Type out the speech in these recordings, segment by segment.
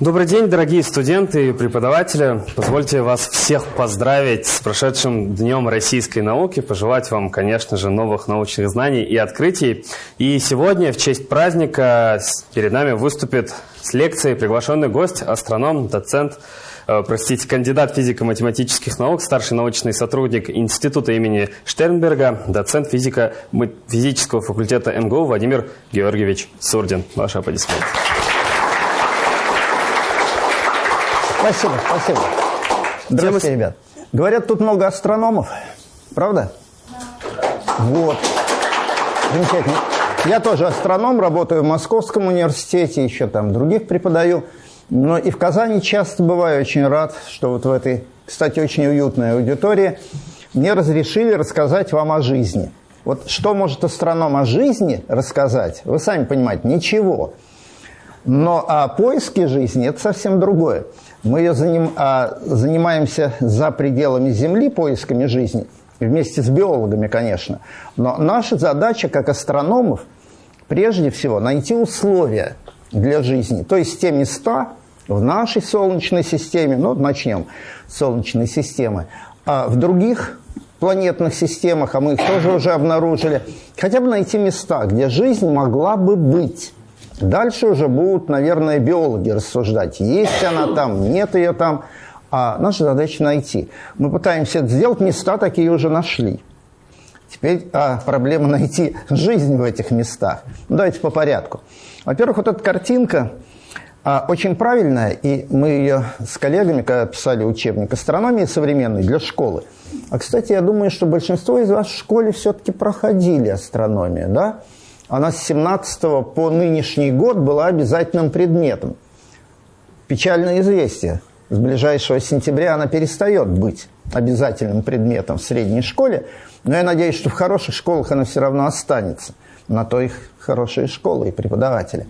Добрый день, дорогие студенты и преподаватели. Позвольте вас всех поздравить с прошедшим Днем российской науки, пожелать вам, конечно же, новых научных знаний и открытий. И сегодня, в честь праздника, перед нами выступит с лекцией приглашенный гость, астроном, доцент, э, простите, кандидат физико-математических наук, старший научный сотрудник Института имени Штернберга, доцент физика физического факультета МГУ Владимир Георгиевич Сурдин. Ваши аплодисменты. Спасибо, спасибо. Здравствуйте, ребят. Говорят, тут много астрономов. Правда? Вот. Замечательно. Я тоже астроном, работаю в Московском университете, еще там других преподаю. Но и в Казани часто бываю. Очень рад, что вот в этой, кстати, очень уютной аудитории мне разрешили рассказать вам о жизни. Вот что может астроном о жизни рассказать? Вы сами понимаете, ничего. Но о поиске жизни – это совсем другое. Мы ее заним, а, занимаемся за пределами Земли поисками жизни, вместе с биологами, конечно. Но наша задача, как астрономов, прежде всего найти условия для жизни, то есть те места в нашей Солнечной системе, ну, начнем с Солнечной системы, а в других планетных системах, а мы их тоже уже обнаружили, хотя бы найти места, где жизнь могла бы быть. Дальше уже будут, наверное, биологи рассуждать, есть она там, нет ее там. А наша задача найти. Мы пытаемся это сделать, места такие уже нашли. Теперь а, проблема найти жизнь в этих местах. Ну, давайте по порядку. Во-первых, вот эта картинка а, очень правильная, и мы ее с коллегами, когда писали учебник астрономии современной для школы. А, кстати, я думаю, что большинство из вас в школе все-таки проходили астрономию, да? Она с 17 по нынешний год была обязательным предметом. Печальное известие. С ближайшего сентября она перестает быть обязательным предметом в средней школе, но я надеюсь, что в хороших школах она все равно останется. На то их хорошие школы и преподаватели.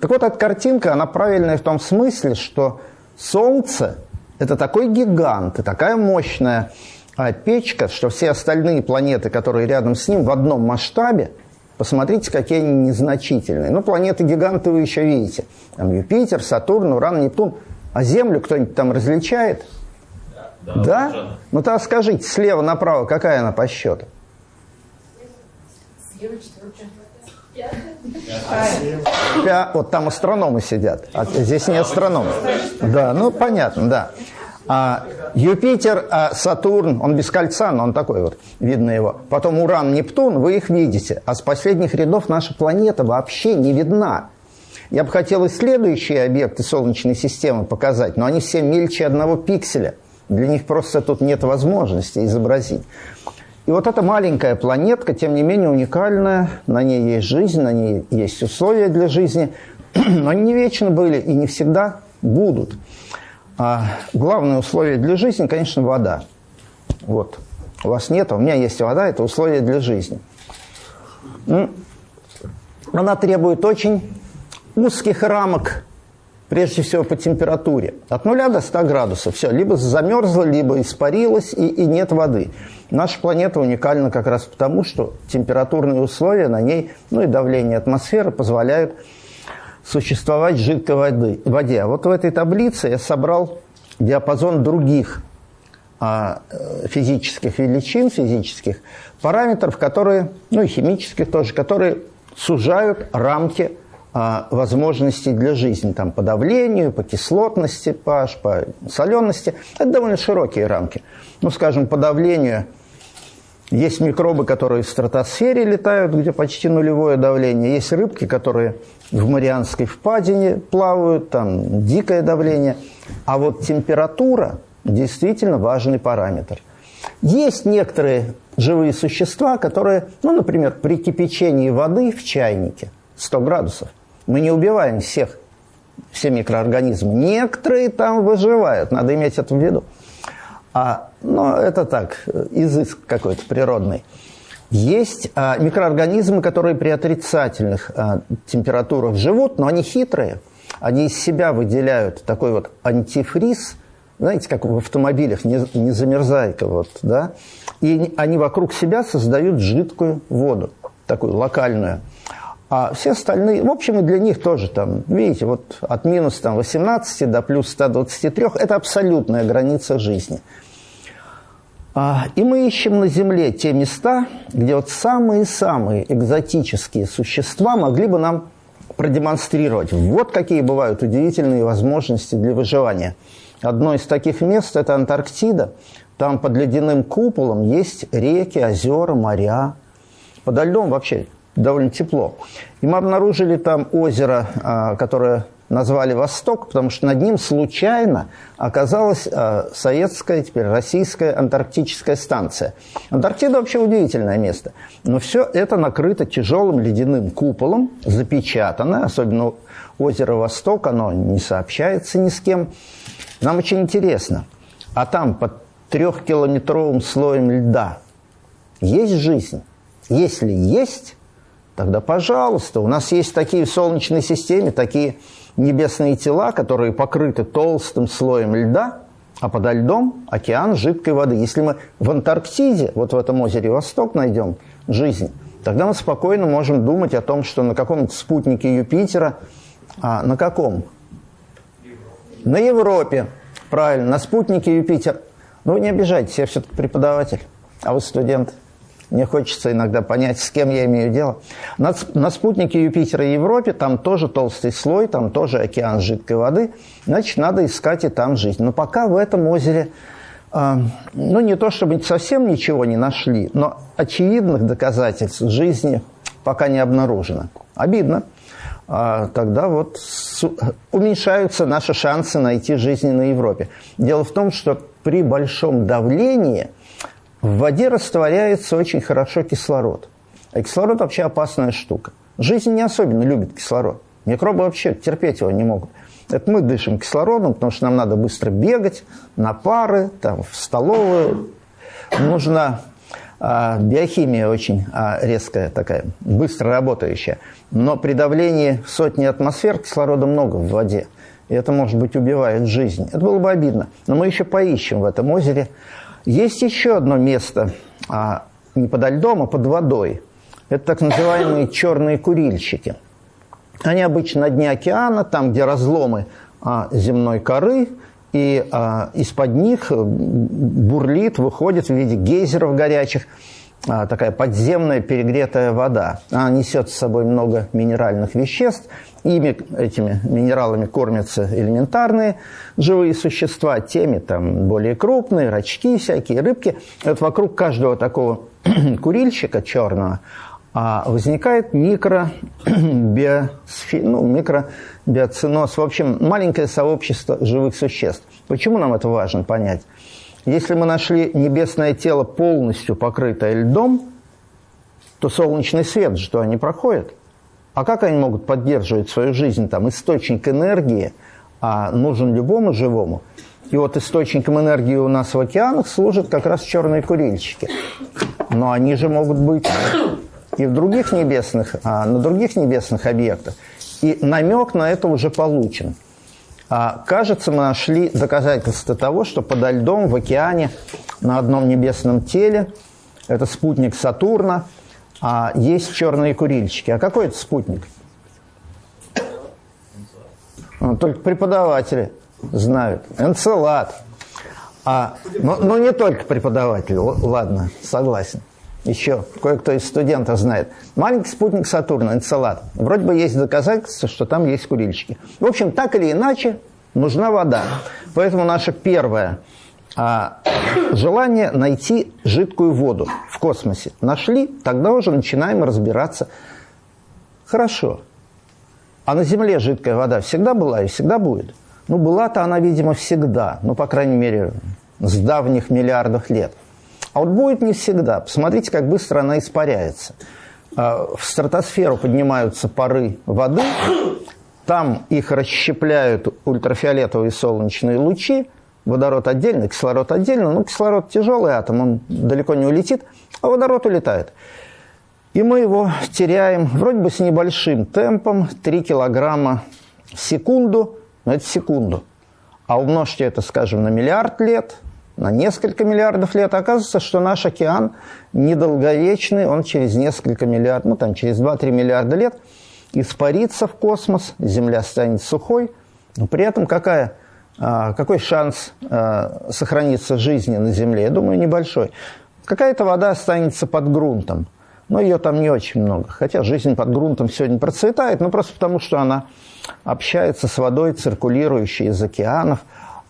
Так вот, эта картинка, она правильная в том смысле, что Солнце – это такой гигант и такая мощная а, печка, что все остальные планеты, которые рядом с ним в одном масштабе – Посмотрите, какие они незначительные. Ну, планеты-гиганты вы еще видите. Там Юпитер, Сатурн, Уран, Нептун. А Землю кто-нибудь там различает? Да? да? да? Ну, тогда скажите, слева направо, какая она по счету? Слева четвертая. Пя... Вот там астрономы сидят, а здесь не астрономы. Да, ну понятно, да. А Юпитер, а Сатурн, он без кольца, но он такой вот, видно его. Потом Уран, Нептун, вы их видите. А с последних рядов наша планета вообще не видна. Я бы хотел и следующие объекты Солнечной системы показать, но они все мельче одного пикселя. Для них просто тут нет возможности изобразить. И вот эта маленькая планетка, тем не менее уникальная, на ней есть жизнь, на ней есть условия для жизни, но они не вечно были и не всегда будут. А главное условие для жизни, конечно, вода. Вот. У вас нет, а у меня есть вода, это условие для жизни. Она требует очень узких рамок, прежде всего по температуре. От 0 до 100 градусов. Все, либо замерзла, либо испарилась, и, и нет воды. Наша планета уникальна как раз потому, что температурные условия на ней, ну и давление атмосферы позволяют существовать в жидкой воды, воде. А вот в этой таблице я собрал диапазон других а, э, физических величин, физических параметров, которые, ну и химических тоже, которые сужают рамки а, возможностей для жизни, там, по давлению, по кислотности pH, по солености. Это довольно широкие рамки. Ну, скажем, по давлению – есть микробы, которые в стратосфере летают, где почти нулевое давление. Есть рыбки, которые в Марианской впадине плавают, там дикое давление. А вот температура действительно важный параметр. Есть некоторые живые существа, которые, ну, например, при кипячении воды в чайнике 100 градусов, мы не убиваем всех, все микроорганизмы. Некоторые там выживают, надо иметь это в виду. А, но это так, изыск какой-то природный. Есть а, микроорганизмы, которые при отрицательных а, температурах живут, но они хитрые. Они из себя выделяют такой вот антифриз, знаете, как в автомобилях, не, не замерзайка, вот, да? И они вокруг себя создают жидкую воду, такую локальную. А все остальные, в общем, и для них тоже там, видите, вот от минус там, 18 до плюс 123 – это абсолютная граница жизни. А, и мы ищем на Земле те места, где вот самые-самые экзотические существа могли бы нам продемонстрировать. Вот какие бывают удивительные возможности для выживания. Одно из таких мест – это Антарктида. Там под ледяным куполом есть реки, озера, моря. Подо льдом вообще довольно тепло. И мы обнаружили там озеро, а, которое назвали «Восток», потому что над ним случайно оказалась а, советская, теперь российская антарктическая станция. Антарктида вообще удивительное место. Но все это накрыто тяжелым ледяным куполом, запечатано, особенно озеро «Восток», оно не сообщается ни с кем. Нам очень интересно, а там под трехкилометровым слоем льда есть жизнь? Если есть, тогда пожалуйста. У нас есть такие в Солнечной системе, такие небесные тела, которые покрыты толстым слоем льда, а подо льдом океан жидкой воды. Если мы в Антарктиде, вот в этом озере Восток, найдем жизнь, тогда мы спокойно можем думать о том, что на каком-то спутнике Юпитера, а на каком? На Европе, правильно, на спутнике Юпитер. Но ну, не обижайтесь, я все-таки преподаватель, а вы студент. Мне хочется иногда понять, с кем я имею дело. На, на спутнике Юпитера и Европе там тоже толстый слой, там тоже океан жидкой воды. Значит, надо искать и там жизнь. Но пока в этом озере, э, ну, не то чтобы совсем ничего не нашли, но очевидных доказательств жизни пока не обнаружено. Обидно. А тогда вот уменьшаются наши шансы найти жизнь на Европе. Дело в том, что при большом давлении – в воде растворяется очень хорошо кислород. А кислород вообще опасная штука. Жизнь не особенно любит кислород. Микробы вообще терпеть его не могут. Это мы дышим кислородом, потому что нам надо быстро бегать на пары, там, в столовую. Нужна а, биохимия очень а, резкая такая, быстро работающая. Но при давлении сотни атмосфер кислорода много в воде. И это, может быть, убивает жизнь. Это было бы обидно. Но мы еще поищем в этом озере есть еще одно место, а, не подо льдом, а под водой. Это так называемые черные курильщики. Они обычно на дне океана, там, где разломы а, земной коры, и а, из-под них бурлит, выходит в виде гейзеров горячих такая подземная перегретая вода. Она несет с собой много минеральных веществ, Ими, этими минералами, кормятся элементарные живые существа, теми там более крупные, рачки всякие, рыбки. И вот вокруг каждого такого курильщика черного а, возникает микробиосфи... ну. В общем, маленькое сообщество живых существ. Почему нам это важно понять? Если мы нашли небесное тело полностью покрытое льдом, то солнечный свет, что они проходят – а как они могут поддерживать свою жизнь? Там источник энергии а, нужен любому живому. И вот источником энергии у нас в океанах служат как раз черные курильщики. Но они же могут быть и в других небесных, а, на других небесных объектах. И намек на это уже получен. А, кажется, мы нашли доказательства того, что подо льдом в океане на одном небесном теле, это спутник Сатурна – а есть черные курильщики. А какой это спутник? Ну, только преподаватели знают. Энцелад. А, ну, ну, не только преподаватели, ладно, согласен. Еще кое-кто из студентов знает. Маленький спутник Сатурна, Энцелад. Вроде бы есть доказательства, что там есть курильщики. В общем, так или иначе, нужна вода. Поэтому наша первая а желание найти жидкую воду в космосе. Нашли, тогда уже начинаем разбираться. Хорошо. А на Земле жидкая вода всегда была и всегда будет? Ну, была-то она, видимо, всегда. Ну, по крайней мере, с давних миллиардов лет. А вот будет не всегда. Посмотрите, как быстро она испаряется. А, в стратосферу поднимаются пары воды, там их расщепляют ультрафиолетовые солнечные лучи, водород отдельно, кислород отдельно. Ну, кислород тяжелый атом, он далеко не улетит, а водород улетает. И мы его теряем вроде бы с небольшим темпом, 3 килограмма в секунду, но это секунду. А умножьте это, скажем, на миллиард лет, на несколько миллиардов лет. Оказывается, что наш океан недолговечный, он через несколько миллиардов, ну там через 2-3 миллиарда лет испарится в космос, Земля станет сухой. Но при этом какая, а, какой шанс а, сохраниться жизни на Земле? Я думаю, небольшой. Какая-то вода останется под грунтом, но ее там не очень много. Хотя жизнь под грунтом сегодня процветает, но просто потому, что она общается с водой, циркулирующей из океанов.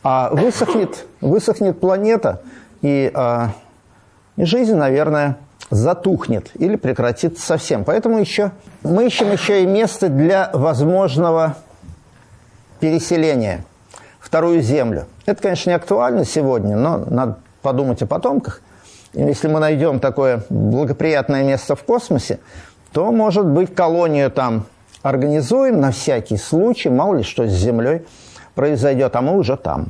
А высохнет, высохнет планета, и, а, и жизнь, наверное, затухнет или прекратится совсем. Поэтому еще, мы ищем еще и место для возможного переселения, вторую землю. Это, конечно, не актуально сегодня, но надо подумать о потомках. И если мы найдем такое благоприятное место в космосе, то, может быть, колонию там организуем на всякий случай, мало ли что с Землей произойдет, а мы уже там.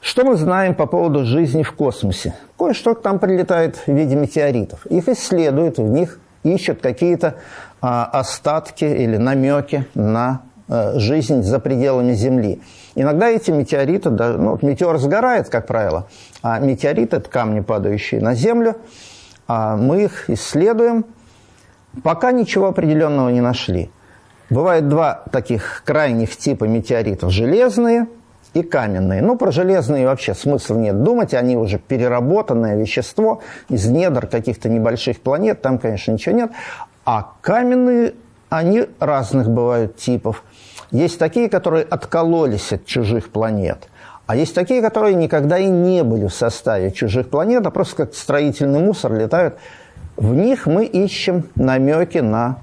Что мы знаем по поводу жизни в космосе? Кое-что там прилетает в виде метеоритов. Их исследуют, в них ищут какие-то а, остатки или намеки на а, жизнь за пределами Земли. Иногда эти метеориты, ну, метеор сгорает, как правило, а метеориты – это камни, падающие на Землю. А мы их исследуем, пока ничего определенного не нашли. Бывает два таких крайних типа метеоритов – железные и каменные. Ну, про железные вообще смысла нет думать, они уже переработанное вещество из недр каких-то небольших планет, там, конечно, ничего нет. А каменные, они разных бывают типов. Есть такие, которые откололись от чужих планет, а есть такие, которые никогда и не были в составе чужих планет, а просто как строительный мусор летают. В них мы ищем намеки на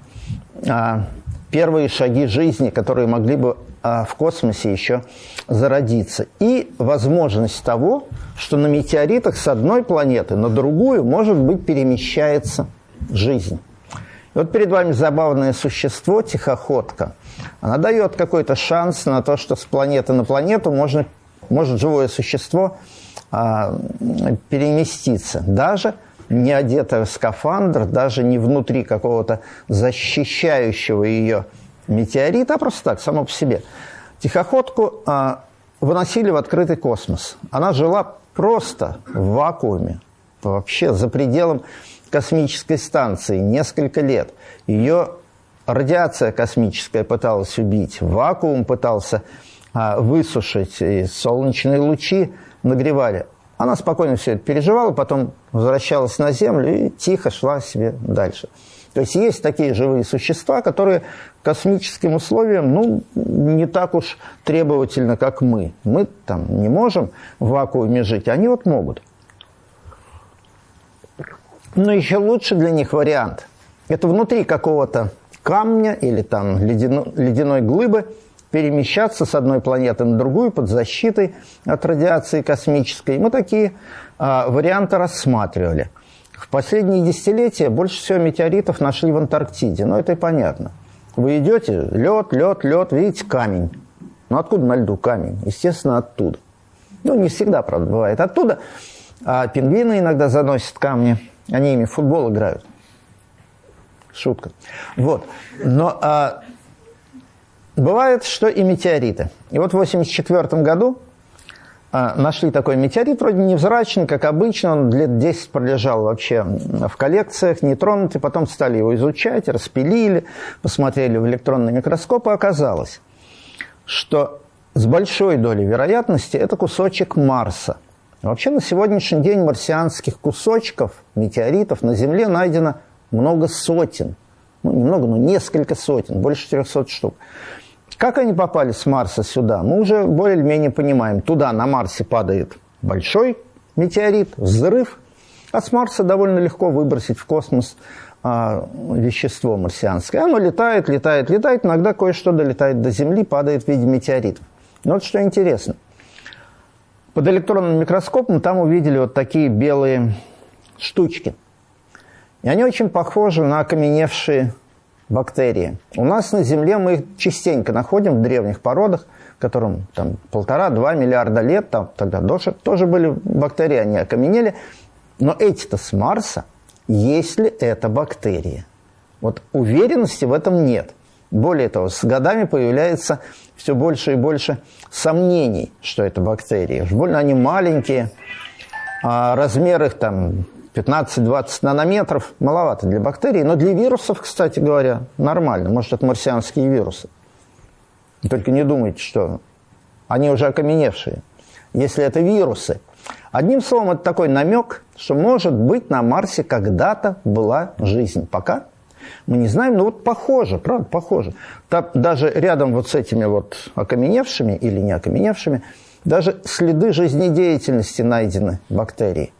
а, первые шаги жизни, которые могли бы а, в космосе еще зародиться. И возможность того, что на метеоритах с одной планеты на другую, может быть, перемещается жизнь. И вот перед вами забавное существо, тихоходка. Она дает какой-то шанс на то, что с планеты на планету можно, может живое существо а, переместиться. Даже не одетая в скафандр, даже не внутри какого-то защищающего ее метеорита, а просто так, само по себе. Тихоходку а, выносили в открытый космос. Она жила просто в вакууме, вообще за пределом космической станции несколько лет. Ее радиация космическая пыталась убить, вакуум пытался а, высушить, и солнечные лучи нагревали. Она спокойно все это переживала, потом возвращалась на Землю и тихо шла себе дальше. То есть есть такие живые существа, которые космическим условиям ну, не так уж требовательно, как мы. Мы там не можем в вакууме жить, они вот могут. Но еще лучше для них вариант. Это внутри какого-то камня или там ледяной, ледяной глыбы – перемещаться с одной планеты на другую под защитой от радиации космической. Мы такие а, варианты рассматривали. В последние десятилетия больше всего метеоритов нашли в Антарктиде. Но это и понятно. Вы идете, лед, лед, лед, видите камень. Ну откуда на льду камень? Естественно, оттуда. Ну, не всегда, правда, бывает оттуда. А пингвины иногда заносят камни. Они ими в футбол играют. Шутка. Вот. Но а, Бывает, что и метеориты. И вот в 1984 году а, нашли такой метеорит, вроде невзрачный, как обычно, он лет 10 пролежал вообще в коллекциях, нетронутый, потом стали его изучать, распилили, посмотрели в электронный микроскоп, и оказалось, что с большой долей вероятности это кусочек Марса. Вообще на сегодняшний день марсианских кусочков, метеоритов на Земле найдено много сотен. Ну, немного, но несколько сотен, больше 400 штук. Как они попали с Марса сюда, мы уже более-менее понимаем. Туда, на Марсе, падает большой метеорит, взрыв, а с Марса довольно легко выбросить в космос а, вещество марсианское. Оно летает, летает, летает, иногда кое-что долетает до Земли, падает в виде метеоритов. Но вот что интересно. Под электронным микроскопом там увидели вот такие белые штучки. И они очень похожи на окаменевшие бактерии. У нас на Земле мы их частенько находим в древних породах, которым там полтора-два миллиарда лет, там тогда тоже, тоже были бактерии, они окаменели. Но эти-то с Марса, есть ли это бактерии? Вот уверенности в этом нет. Более того, с годами появляется все больше и больше сомнений, что это бактерии. Уж больно они маленькие, А размер их там 15-20 нанометров маловато для бактерий, но для вирусов, кстати говоря, нормально. Может, это марсианские вирусы. Только не думайте, что они уже окаменевшие. Если это вирусы. Одним словом, это такой намек, что, может быть, на Марсе когда-то была жизнь. Пока мы не знаем, но вот похоже, правда, похоже. Там даже рядом вот с этими вот окаменевшими или не окаменевшими, даже следы жизнедеятельности найдены бактерий.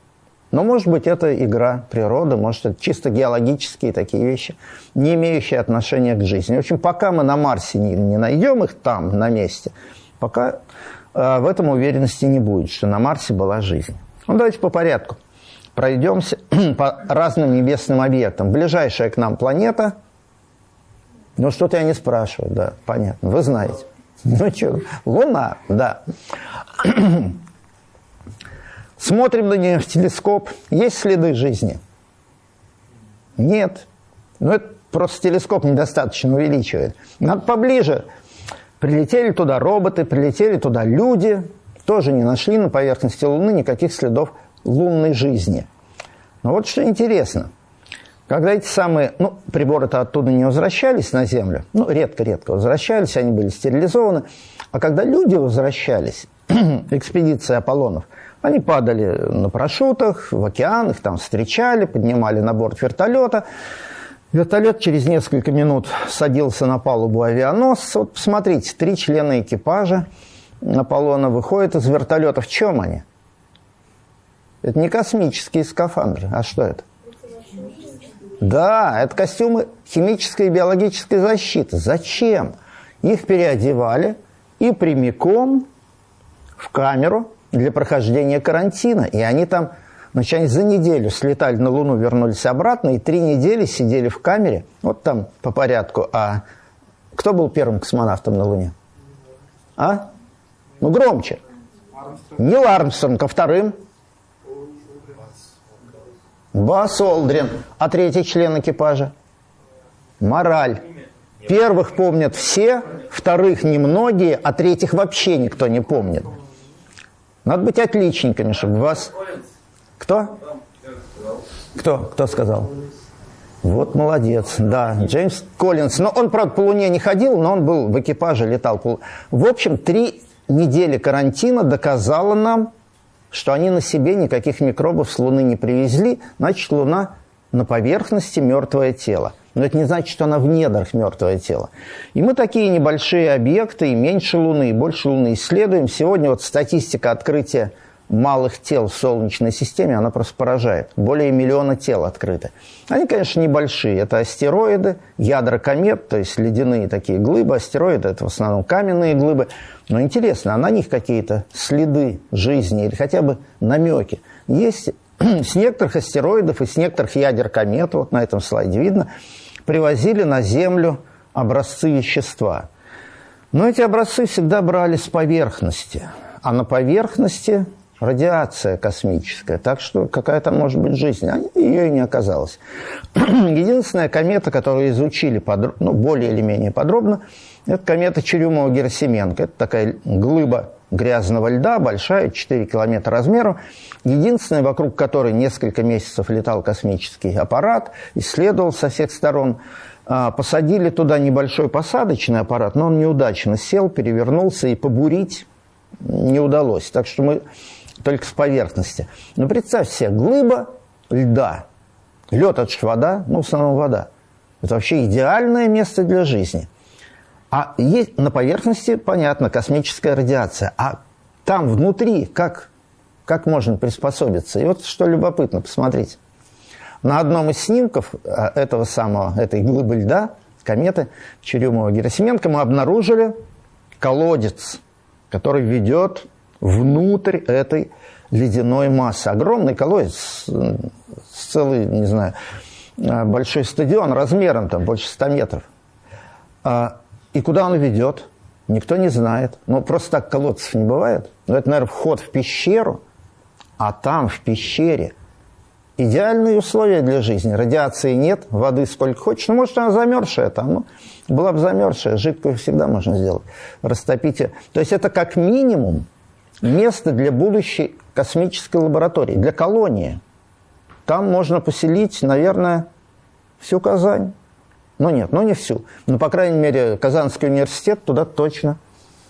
Но, может быть, это игра природы, может, это чисто геологические такие вещи, не имеющие отношения к жизни. В общем, пока мы на Марсе не, не найдем их там, на месте, пока э, в этом уверенности не будет, что на Марсе была жизнь. Ну, давайте по порядку. Пройдемся по разным небесным объектам. Ближайшая к нам планета, ну, что-то я не спрашиваю, да, понятно, вы знаете. Ну, что, Луна, да. Смотрим на нее в телескоп. Есть следы жизни? Нет. Ну, это просто телескоп недостаточно увеличивает. Надо поближе. Прилетели туда роботы, прилетели туда люди. Тоже не нашли на поверхности Луны никаких следов лунной жизни. Но вот что интересно. Когда эти самые, ну, приборы-то оттуда не возвращались на Землю, ну, редко-редко возвращались, они были стерилизованы, а когда люди возвращались, экспедиции Аполлонов – они падали на парашютах, в океан, их там встречали, поднимали на борт вертолета. Вертолет через несколько минут садился на палубу авианосца. Вот посмотрите, три члена экипажа Аполлона выходят из вертолета. В чем они? Это не космические скафандры. А что это? Да, это костюмы химической и биологической защиты. Зачем? Их переодевали и прямиком в камеру для прохождения карантина. И они там, значит, они за неделю слетали на Луну, вернулись обратно, и три недели сидели в камере. Вот там по порядку. А кто был первым космонавтом на Луне? А? Ну, громче. Нил Армстронг, а вторым? Бас Олдрин. А третий член экипажа? Мораль. Первых помнят все, вторых немногие, а третьих вообще никто не помнит. Надо быть отличниками, чтобы вас... Кто? Кто? Кто сказал? Вот молодец, да, Джеймс Коллинз. Но он, правда, по Луне не ходил, но он был в экипаже, летал. В общем, три недели карантина доказала нам, что они на себе никаких микробов с Луны не привезли. Значит, Луна на поверхности мертвое тело. Но это не значит, что она в недрах мертвое тело. И мы такие небольшие объекты, и меньше Луны, и больше Луны исследуем. Сегодня вот статистика открытия малых тел в Солнечной системе, она просто поражает. Более миллиона тел открыто. Они, конечно, небольшие. Это астероиды, ядра комет, то есть ледяные такие глыбы. Астероиды – это в основном каменные глыбы. Но интересно, а на них какие-то следы жизни или хотя бы намеки есть? С некоторых астероидов и с некоторых ядер комет, вот на этом слайде видно – привозили на Землю образцы вещества. Но эти образцы всегда брали с поверхности, а на поверхности радиация космическая, так что какая там может быть жизнь, а ее и не оказалось. Единственная комета, которую изучили подро... ну, более или менее подробно, это комета Черюмова-Герасименко. Это такая глыба грязного льда, большая, 4 километра размером. Единственная, вокруг которой несколько месяцев летал космический аппарат, исследовал со всех сторон. А, посадили туда небольшой посадочный аппарат, но он неудачно сел, перевернулся, и побурить не удалось. Так что мы только с поверхности. Но представь себе, глыба льда. Лед – это же вода, ну, в основном вода. Это вообще идеальное место для жизни. А есть на поверхности, понятно, космическая радиация. А там внутри как, как можно приспособиться? И вот что любопытно, посмотрите. На одном из снимков а, этого самого, этой глыбы льда, кометы Черемова-Герасименко, мы обнаружили колодец, который ведет внутрь этой ледяной массы. Огромный колодец, целый, не знаю, а, большой стадион размером там больше 100 метров. И куда он ведет? Никто не знает. Ну, просто так колодцев не бывает. Но это, наверное, вход в пещеру. А там, в пещере, идеальные условия для жизни. Радиации нет, воды сколько хочешь. Ну, может, она замерзшая там. Ну, была бы замерзшая, жидкую всегда можно сделать. Растопите. То есть это как минимум место для будущей космической лаборатории, для колонии. Там можно поселить, наверное, всю Казань. Ну нет, ну не всю. Но, по крайней мере, Казанский университет туда точно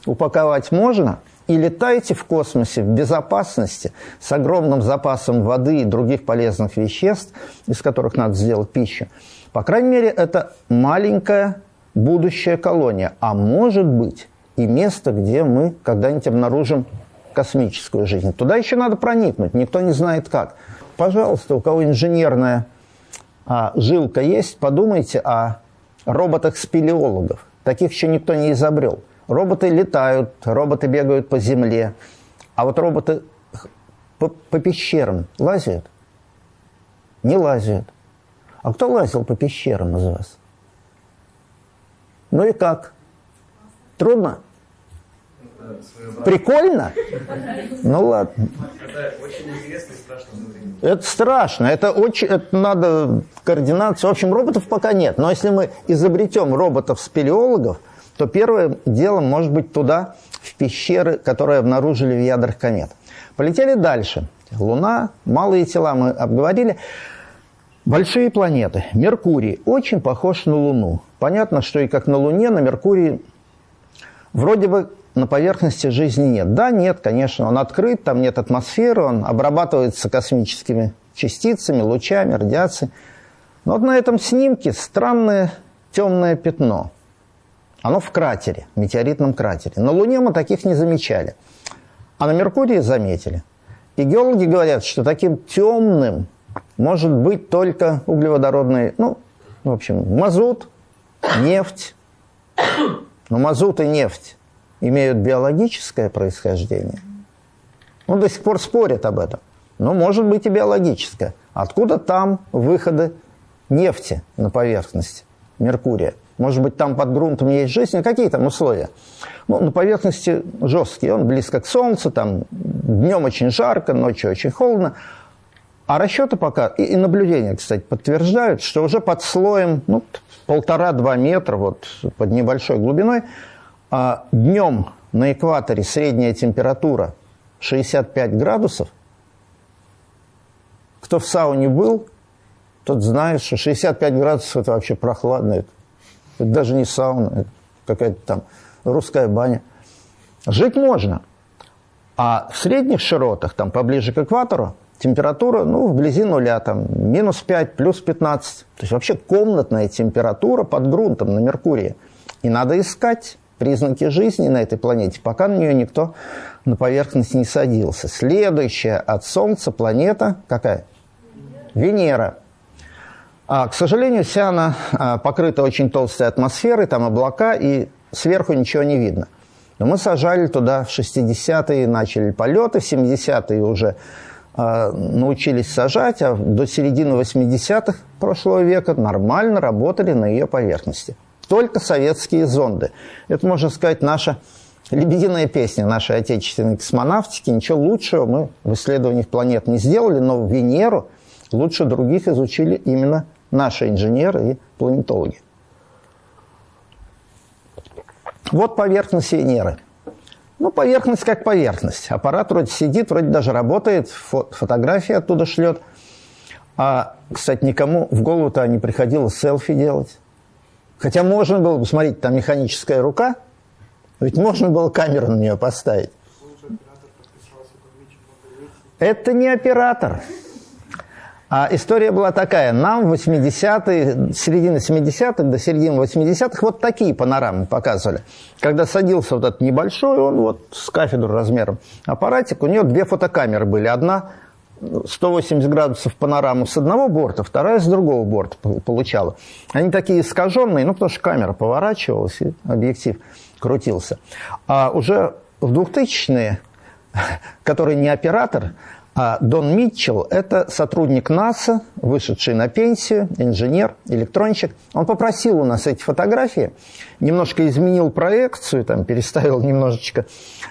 упаковать можно. И летайте в космосе в безопасности, с огромным запасом воды и других полезных веществ, из которых надо сделать пищу. По крайней мере, это маленькая будущая колония. А может быть и место, где мы когда-нибудь обнаружим космическую жизнь. Туда еще надо проникнуть, никто не знает как. Пожалуйста, у кого инженерная а, жилка есть, подумайте о роботах-спелеологов. Таких еще никто не изобрел. Роботы летают, роботы бегают по земле, а вот роботы по, по пещерам лазят? Не лазят. А кто лазил по пещерам из вас? Ну и как? Трудно? Прикольно? Ну ладно. Это страшно Это страшно, это очень, это надо координацию. В общем, роботов пока нет. Но если мы изобретем роботов-спелеологов, то первым делом может быть туда, в пещеры, которые обнаружили в ядрах комет. Полетели дальше. Луна, малые тела мы обговорили. Большие планеты. Меркурий очень похож на Луну. Понятно, что и как на Луне, на Меркурии вроде бы на поверхности жизни нет. Да, нет, конечно, он открыт, там нет атмосферы, он обрабатывается космическими частицами, лучами, радиацией. Но вот на этом снимке странное темное пятно. Оно в кратере, метеоритном кратере. На Луне мы таких не замечали. А на Меркурии заметили. И геологи говорят, что таким темным может быть только углеводородный, ну, в общем, мазут, нефть. Но мазут и нефть имеют биологическое происхождение. Ну, до сих пор спорят об этом. Но может быть и биологическое. Откуда там выходы нефти на поверхность Меркурия? Может быть, там под грунтом есть жизнь? А какие там условия? Ну, на поверхности жесткий, он близко к Солнцу, там днем очень жарко, ночью очень холодно. А расчеты пока, и, наблюдения, кстати, подтверждают, что уже под слоем ну, полтора-два метра, вот под небольшой глубиной, а днем на экваторе средняя температура 65 градусов. Кто в сауне был, тот знает, что 65 градусов – это вообще прохладно. Это, это даже не сауна, это какая-то там русская баня. Жить можно. А в средних широтах, там поближе к экватору, температура, ну, вблизи нуля, там, минус 5, плюс 15. То есть вообще комнатная температура под грунтом на Меркурии. И надо искать признаки жизни на этой планете, пока на нее никто на поверхность не садился. Следующая от Солнца планета какая? Венера. А, к сожалению, вся она а, покрыта очень толстой атмосферой, там облака, и сверху ничего не видно. Но мы сажали туда в 60-е, начали полеты, в 70-е уже а, научились сажать, а до середины 80-х прошлого века нормально работали на ее поверхности только советские зонды. Это, можно сказать, наша лебединая песня нашей отечественной космонавтики. Ничего лучшего мы в исследованиях планет не сделали, но Венеру лучше других изучили именно наши инженеры и планетологи. Вот поверхность Венеры. Ну, поверхность как поверхность. Аппарат вроде сидит, вроде даже работает, фо фотографии оттуда шлет. А, кстати, никому в голову-то не приходило селфи делать. Хотя можно было бы, смотрите, там механическая рука, ведь можно было камеру на нее поставить. Это не оператор. А история была такая. Нам в 80-е, середины 70-х до середины 80-х вот такие панорамы показывали. Когда садился вот этот небольшой, он вот с кафедру размером аппаратик, у него две фотокамеры были. Одна 180 градусов панораму с одного борта, вторая с другого борта получала. Они такие искаженные, ну, потому что камера поворачивалась, и объектив крутился. А уже в 2000-е, который не оператор, а Дон Митчелл – это сотрудник НАСА, вышедший на пенсию, инженер, электронщик. Он попросил у нас эти фотографии, немножко изменил проекцию, там, переставил немножечко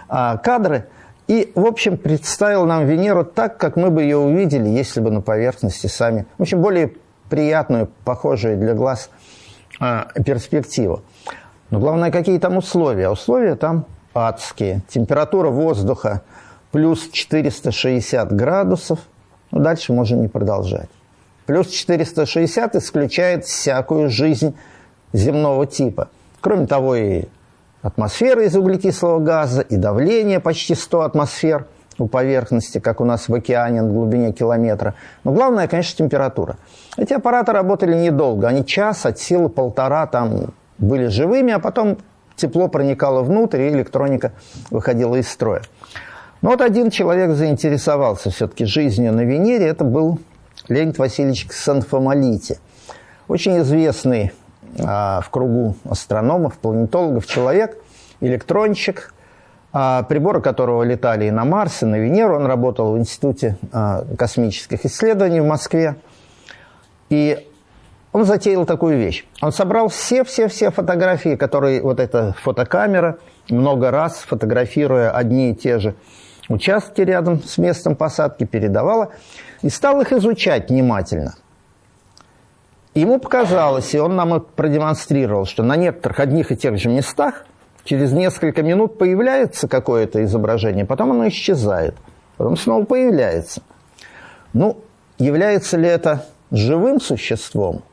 а, кадры – и, в общем, представил нам Венеру так, как мы бы ее увидели, если бы на поверхности сами. В общем, более приятную, похожую для глаз э, перспективу. Но главное, какие там условия. Условия там адские. Температура воздуха плюс 460 градусов. Ну, дальше можно не продолжать. Плюс 460 исключает всякую жизнь земного типа. Кроме того, и атмосфера из углекислого газа, и давление почти 100 атмосфер у поверхности, как у нас в океане на глубине километра. Но главное, конечно, температура. Эти аппараты работали недолго. Они час от силы полтора там были живыми, а потом тепло проникало внутрь, и электроника выходила из строя. Но вот один человек заинтересовался все-таки жизнью на Венере. Это был Леонид Васильевич Ксанфомолити. Очень известный в кругу астрономов, планетологов человек, электронщик, а, приборы которого летали и на Марс, и на Венеру. Он работал в Институте а, космических исследований в Москве. И он затеял такую вещь. Он собрал все-все-все фотографии, которые вот эта фотокамера много раз фотографируя одни и те же участки рядом с местом посадки передавала и стал их изучать внимательно. Ему показалось, и он нам это продемонстрировал, что на некоторых одних и тех же местах через несколько минут появляется какое-то изображение, потом оно исчезает, потом снова появляется. Ну, является ли это живым существом,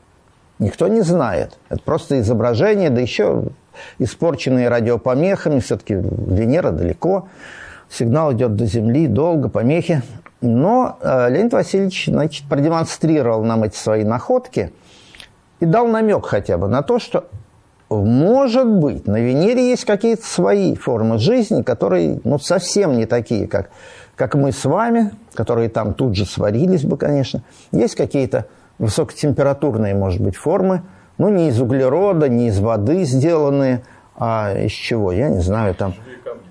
никто не знает. Это просто изображение, да еще испорченные радиопомехами, все-таки Венера далеко, сигнал идет до Земли, долго, помехи. Но э, Леонид Васильевич значит, продемонстрировал нам эти свои находки – и дал намек хотя бы на то, что может быть, на Венере есть какие-то свои формы жизни, которые ну, совсем не такие, как, как мы с вами, которые там тут же сварились бы, конечно. Есть какие-то высокотемпературные, может быть, формы, ну, не из углерода, не из воды сделанные, а из чего, я не знаю, там... Живые камни.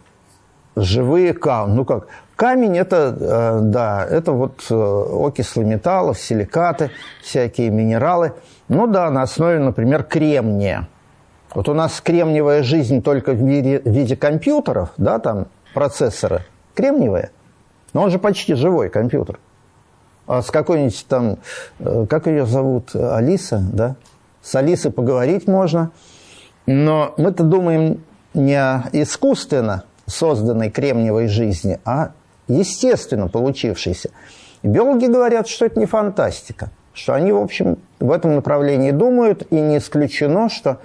Живые камни. Ну как, камень это, э, да, это вот э, окислы металлов, силикаты, всякие минералы – ну да, на основе, например, кремния. Вот у нас кремниевая жизнь только в виде, в виде компьютеров, да, там процессоры кремниевые, но он же почти живой компьютер. А с какой-нибудь там, э, как ее зовут, Алиса, да? С Алисой поговорить можно, но мы-то думаем не о искусственно созданной кремниевой жизни, а естественно получившейся. Биологи говорят, что это не фантастика что они, в общем, в этом направлении думают, и не исключено, что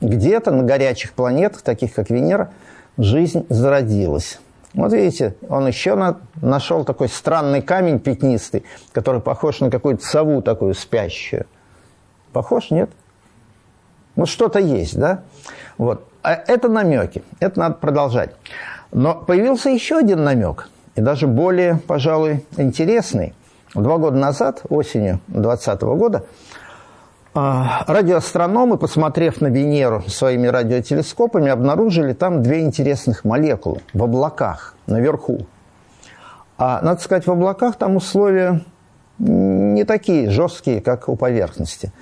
где-то на горячих планетах, таких как Венера, жизнь зародилась. Вот видите, он еще на, нашел такой странный камень пятнистый, который похож на какую-то сову такую спящую. Похож, нет? Ну, что-то есть, да? Вот. А это намеки, это надо продолжать. Но появился еще один намек, и даже более, пожалуй, интересный. Два года назад, осенью 2020 года, а, радиоастрономы, посмотрев на Венеру своими радиотелескопами, обнаружили там две интересных молекулы в облаках наверху. А, надо сказать, в облаках там условия не такие жесткие, как у поверхности.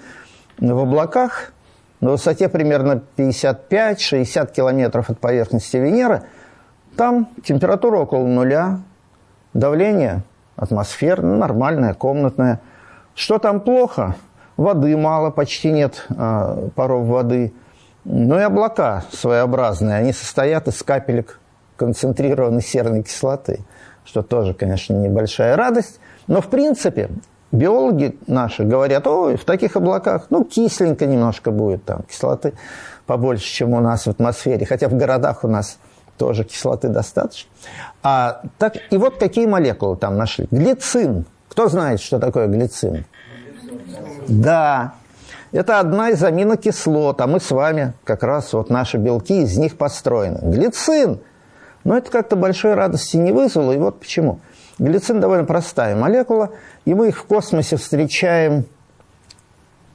В облаках на высоте примерно 55-60 километров от поверхности Венеры там температура около нуля, давление атмосферная, нормальная, комнатная. Что там плохо? Воды мало, почти нет э, паров воды. Ну и облака своеобразные, они состоят из капелек концентрированной серной кислоты, что тоже, конечно, небольшая радость. Но, в принципе, биологи наши говорят, ой, в таких облаках, ну, кисленько немножко будет там, кислоты побольше, чем у нас в атмосфере. Хотя в городах у нас тоже кислоты достаточно. А, так, и вот какие молекулы там нашли. Глицин. Кто знает, что такое глицин? Да. Это одна из аминокислот, а мы с вами как раз вот наши белки из них построены. Глицин. Но это как-то большой радости не вызвало, и вот почему. Глицин довольно простая молекула, и мы их в космосе встречаем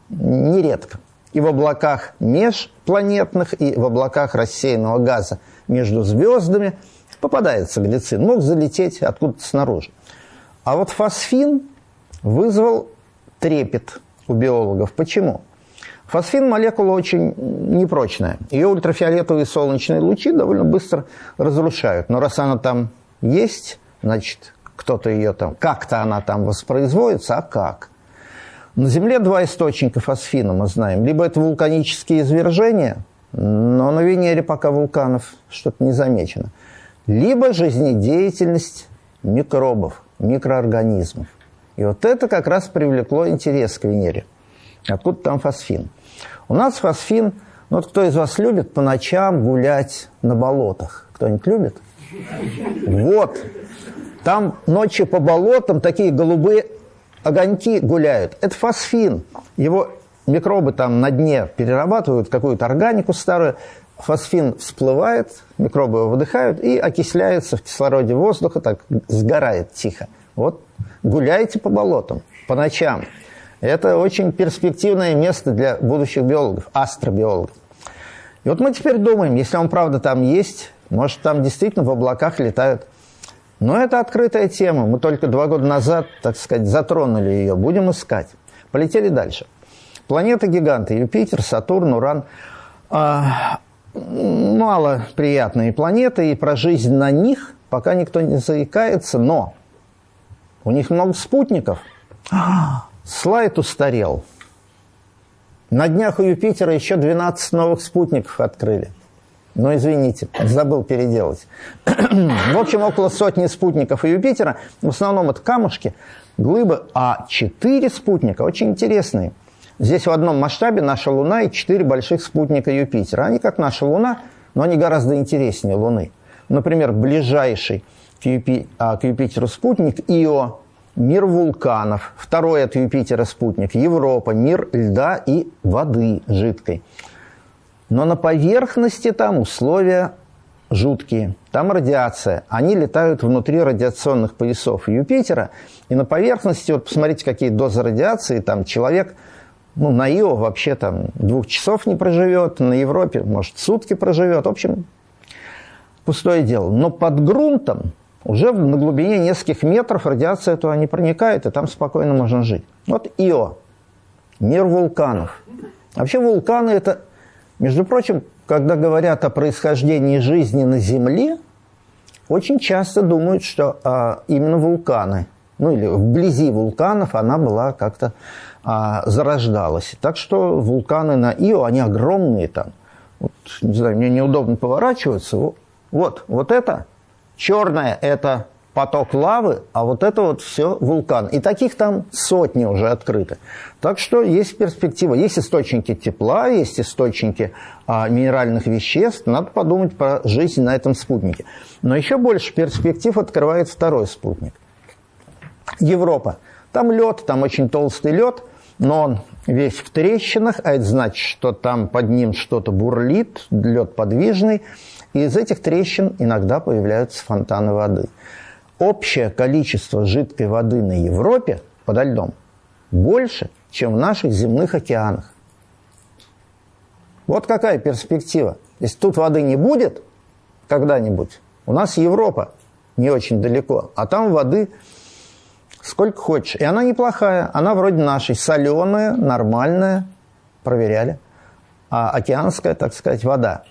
нередко. И в облаках межпланетных, и в облаках рассеянного газа – между звездами, попадается глицин, мог залететь откуда-то снаружи. А вот фосфин вызвал трепет у биологов. Почему? Фосфин – молекула очень непрочная. Ее ультрафиолетовые солнечные лучи довольно быстро разрушают. Но раз она там есть, значит, кто-то ее там, как-то она там воспроизводится, а как? На Земле два источника фосфина мы знаем. Либо это вулканические извержения – но на Венере пока вулканов что-то не замечено. Либо жизнедеятельность микробов, микроорганизмов. И вот это как раз привлекло интерес к Венере. Откуда там фосфин? У нас фосфин, ну вот кто из вас любит по ночам гулять на болотах? Кто-нибудь любит? Вот. Там ночью по болотам такие голубые огоньки гуляют. Это фосфин. Его микробы там на дне перерабатывают какую-то органику старую, фосфин всплывает, микробы его выдыхают и окисляется в кислороде воздуха, так сгорает тихо. Вот гуляйте по болотам по ночам. Это очень перспективное место для будущих биологов, астробиологов. И вот мы теперь думаем, если он правда там есть, может там действительно в облаках летают. Но это открытая тема. Мы только два года назад, так сказать, затронули ее. Будем искать. Полетели дальше. Планеты-гиганты Юпитер, Сатурн, Уран. А, мало приятные планеты, и про жизнь на них пока никто не заикается, но у них много спутников. Слайд устарел. На днях у Юпитера еще 12 новых спутников открыли. Но извините, забыл переделать. в общем, около сотни спутников Юпитера. В основном это камушки, глыбы, а четыре спутника очень интересные. Здесь в одном масштабе наша Луна и четыре больших спутника Юпитера. Они как наша Луна, но они гораздо интереснее Луны. Например, ближайший к, Юпи... а, к Юпитеру спутник Ио, мир вулканов. Второй от Юпитера спутник Европа, мир льда и воды жидкой. Но на поверхности там условия жуткие. Там радиация. Они летают внутри радиационных поясов Юпитера. И на поверхности, вот посмотрите, какие дозы радиации, там человек – ну, на Ио вообще там двух часов не проживет, на Европе, может, сутки проживет. В общем, пустое дело. Но под грунтом уже на глубине нескольких метров радиация туда не проникает, и там спокойно можно жить. Вот Ио, мир вулканов. Вообще вулканы – это, между прочим, когда говорят о происхождении жизни на Земле, очень часто думают, что а, именно вулканы, ну или вблизи вулканов она была как-то а, зарождалась. Так что вулканы на Ио, они огромные там. Вот, не знаю, мне неудобно поворачиваться. Вот, вот это черное – это поток лавы, а вот это вот все вулкан. И таких там сотни уже открыты. Так что есть перспектива. Есть источники тепла, есть источники а, минеральных веществ. Надо подумать про жизнь на этом спутнике. Но еще больше перспектив открывает второй спутник. Европа. Там лед, там очень толстый лед – но он весь в трещинах, а это значит, что там под ним что-то бурлит, лед подвижный, и из этих трещин иногда появляются фонтаны воды. Общее количество жидкой воды на Европе подо льдом больше, чем в наших земных океанах. Вот какая перспектива. Если тут воды не будет когда-нибудь, у нас Европа не очень далеко, а там воды сколько хочешь. И она неплохая, она вроде нашей, соленая, нормальная, проверяли. А океанская, так сказать, вода.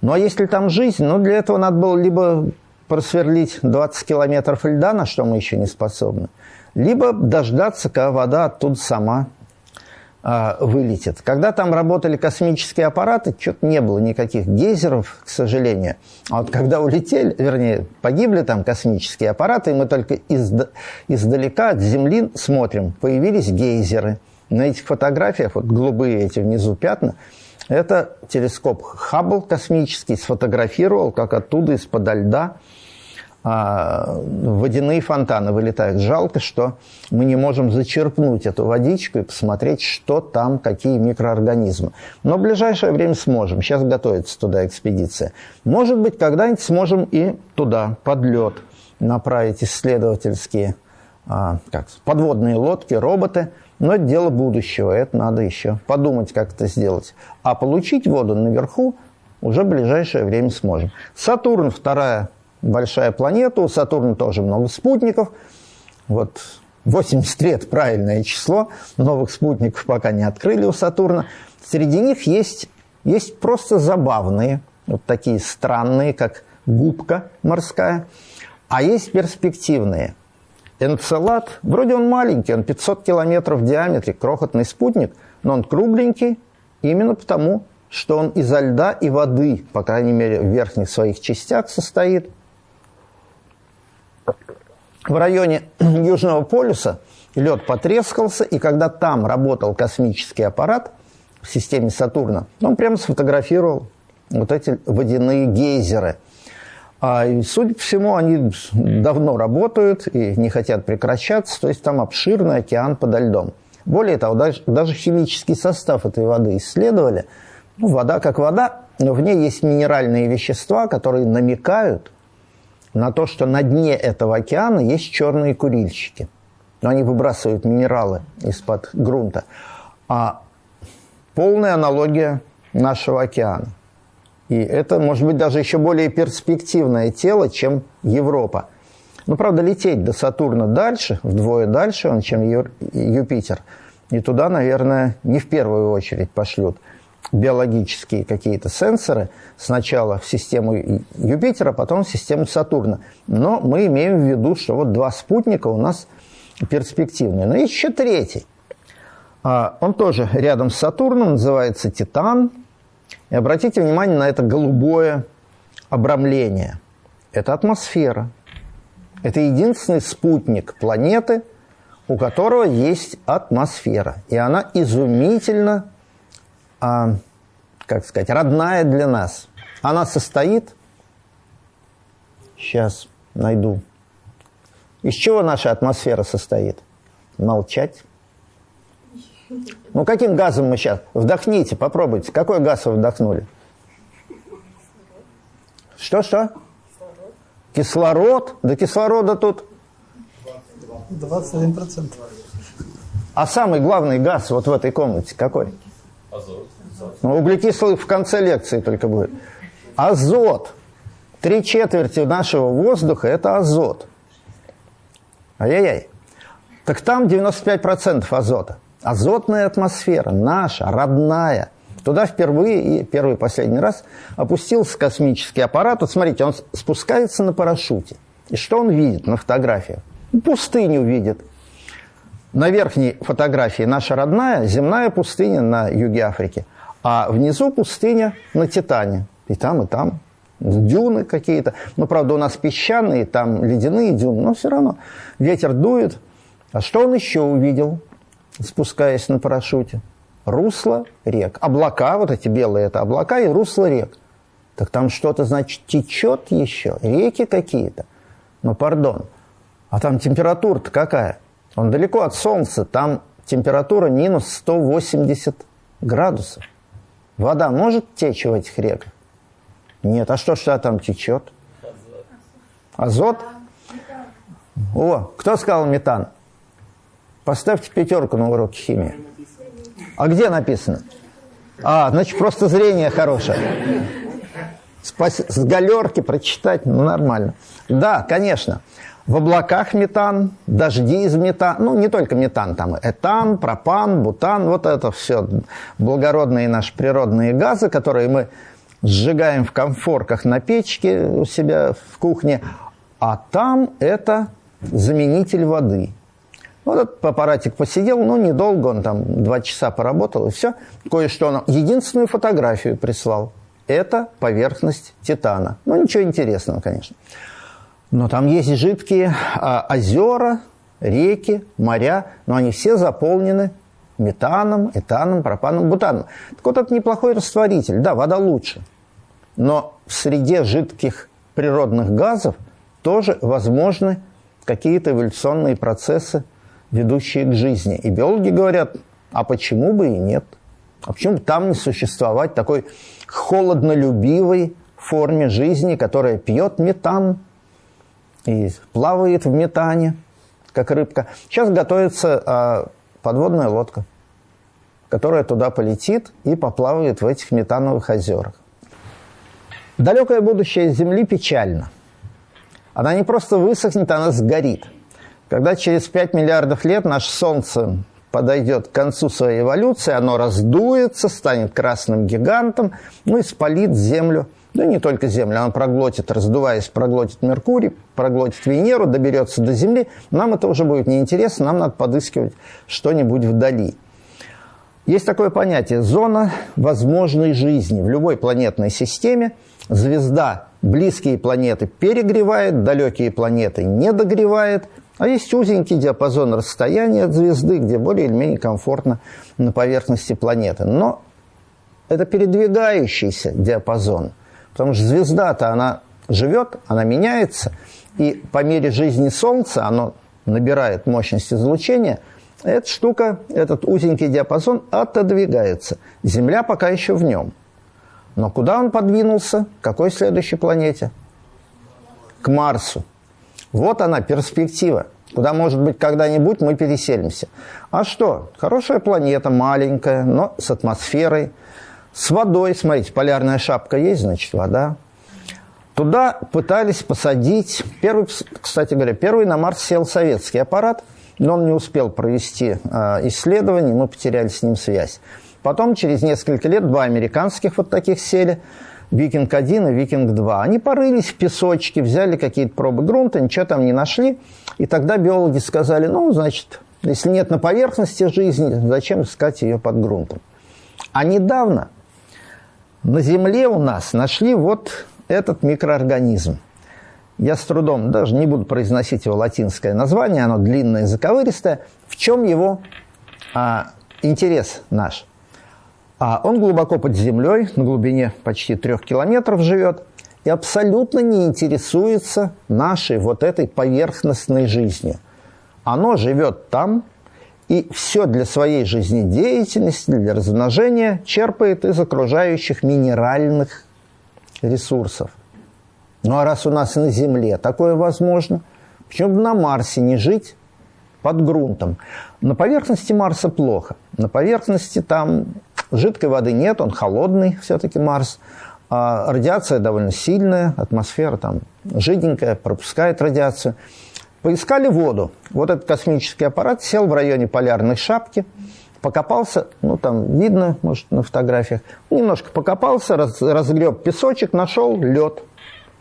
Ну а если там жизнь, ну для этого надо было либо просверлить 20 километров льда, на что мы еще не способны, либо дождаться, когда вода оттуда сама а, вылетит. Когда там работали космические аппараты, что-то не было никаких гейзеров, к сожалению. А вот когда улетели, вернее, погибли там космические аппараты, и мы только изда издалека от Земли смотрим, появились гейзеры. На этих фотографиях, вот голубые эти внизу пятна, это телескоп Хаббл космический сфотографировал, как оттуда из-под льда а, водяные фонтаны вылетают. Жалко, что мы не можем зачерпнуть эту водичку и посмотреть, что там, какие микроорганизмы. Но в ближайшее время сможем. Сейчас готовится туда экспедиция. Может быть, когда-нибудь сможем и туда, под лед, направить исследовательские а, как, подводные лодки, роботы. Но это дело будущего, это надо еще подумать, как это сделать. А получить воду наверху уже в ближайшее время сможем. Сатурн, вторая большая планета, у Сатурна тоже много спутников. Вот 83 – это правильное число, новых спутников пока не открыли у Сатурна. Среди них есть, есть просто забавные, вот такие странные, как губка морская, а есть перспективные. Энцелад, вроде он маленький, он 500 километров в диаметре, крохотный спутник, но он кругленький именно потому, что он изо льда и воды, по крайней мере, в верхних своих частях состоит – в районе Южного полюса лед потрескался, и когда там работал космический аппарат в системе Сатурна, он прямо сфотографировал вот эти водяные гейзеры. А, судя по всему, они давно работают и не хотят прекращаться, то есть там обширный океан подо льдом. Более того, даже, даже химический состав этой воды исследовали. Ну, вода как вода, но в ней есть минеральные вещества, которые намекают на то, что на дне этого океана есть черные курильщики. Но они выбрасывают минералы из-под грунта. А полная аналогия нашего океана. И это, может быть, даже еще более перспективное тело, чем Европа. Ну, правда, лететь до Сатурна дальше, вдвое дальше он, чем Юпитер. И туда, наверное, не в первую очередь пошлют биологические какие-то сенсоры сначала в систему Юпитера, потом в систему Сатурна. Но мы имеем в виду, что вот два спутника у нас перспективные. Но есть еще третий. А, он тоже рядом с Сатурном, называется Титан. И обратите внимание на это голубое обрамление. Это атмосфера. Это единственный спутник планеты, у которого есть атмосфера. И она изумительно а, как сказать, родная для нас. Она состоит, сейчас найду, из чего наша атмосфера состоит? Молчать. Ну, каким газом мы сейчас? Вдохните, попробуйте. Какой газ вы вдохнули? Что-что? Кислород? Да кислорода тут... 21%. А самый главный газ вот в этой комнате какой? Азот. Ну, углекислый в конце лекции только будет. Азот. Три четверти нашего воздуха – это азот. Ай-яй-яй. Так там 95% азота. Азотная атмосфера, наша, родная. Туда впервые и первый и последний раз опустился космический аппарат. Вот смотрите, он спускается на парашюте. И что он видит на фотографиях? Пустыню видит. На верхней фотографии наша родная земная пустыня на юге Африки. А внизу пустыня на Титане. И там, и там. Дюны какие-то. Ну, правда, у нас песчаные, там ледяные дюны, но все равно ветер дует. А что он еще увидел, спускаясь на парашюте? Русло рек. Облака, вот эти белые, это облака и русло рек. Так там что-то, значит, течет еще, реки какие-то. Ну, пардон, а там температура-то какая? Он далеко от Солнца, там температура минус 180 градусов. Вода может течь в этих реках? Нет. А что что там течет? Азот. О, кто сказал метан? Поставьте пятерку на уроке химии. А где написано? А, значит, просто зрение хорошее. С галерки прочитать, ну, нормально. Да, конечно. В облаках метан, дожди из метана, ну не только метан, там этан, пропан, бутан, вот это все благородные наши природные газы, которые мы сжигаем в комфорках на печке у себя в кухне, а там это заменитель воды. Вот этот аппаратик посидел, ну, недолго, он там два часа поработал, и все. Кое-что он... Единственную фотографию прислал. Это поверхность Титана. Ну, ничего интересного, конечно. Но там есть жидкие а, озера, реки, моря, но они все заполнены метаном, этаном, пропаном, бутаном. Так вот, это неплохой растворитель. Да, вода лучше. Но в среде жидких природных газов тоже возможны какие-то эволюционные процессы, ведущие к жизни. И биологи говорят, а почему бы и нет? А почему бы там не существовать такой холоднолюбивой форме жизни, которая пьет метан, и плавает в метане, как рыбка. Сейчас готовится а, подводная лодка, которая туда полетит и поплавает в этих метановых озерах. Далекое будущее Земли печально. Она не просто высохнет, она сгорит. Когда через 5 миллиардов лет наше Солнце подойдет к концу своей эволюции, оно раздуется, станет красным гигантом, ну и спалит Землю – да не только Землю, она проглотит, раздуваясь, проглотит Меркурий, проглотит Венеру, доберется до Земли. Нам это уже будет неинтересно, нам надо подыскивать что-нибудь вдали. Есть такое понятие – зона возможной жизни. В любой планетной системе звезда близкие планеты перегревает, далекие планеты не догревает, а есть узенький диапазон расстояния от звезды, где более или менее комфортно на поверхности планеты. Но это передвигающийся диапазон, потому что звезда-то она живет, она меняется, и по мере жизни Солнца оно набирает мощность излучения, эта штука, этот узенький диапазон отодвигается. Земля пока еще в нем. Но куда он подвинулся? К какой следующей планете? К Марсу. Вот она, перспектива. Куда, может быть, когда-нибудь мы переселимся. А что? Хорошая планета, маленькая, но с атмосферой, с водой. Смотрите, полярная шапка есть, значит, вода. Туда пытались посадить... Первый, кстати говоря, первый на Марс сел советский аппарат, но он не успел провести э, исследование, мы потеряли с ним связь. Потом, через несколько лет, два американских вот таких сели, «Викинг-1» и «Викинг-2». Они порылись в песочке, взяли какие-то пробы грунта, ничего там не нашли. И тогда биологи сказали, ну, значит, если нет на поверхности жизни, зачем искать ее под грунтом? А недавно на Земле у нас нашли вот этот микроорганизм. Я с трудом даже не буду произносить его латинское название, оно длинное, заковыристое. В чем его а, интерес наш? А он глубоко под землей, на глубине почти трех километров живет, и абсолютно не интересуется нашей вот этой поверхностной жизнью. Оно живет там, и все для своей жизнедеятельности, для размножения черпает из окружающих минеральных ресурсов. Ну а раз у нас на Земле такое возможно, почему бы на Марсе не жить под грунтом? На поверхности Марса плохо. На поверхности там Жидкой воды нет, он холодный все-таки Марс. А радиация довольно сильная, атмосфера там жиденькая, пропускает радиацию. Поискали воду. Вот этот космический аппарат сел в районе полярной шапки, покопался, ну там видно, может, на фотографиях, немножко покопался, раз, разгреб песочек, нашел лед.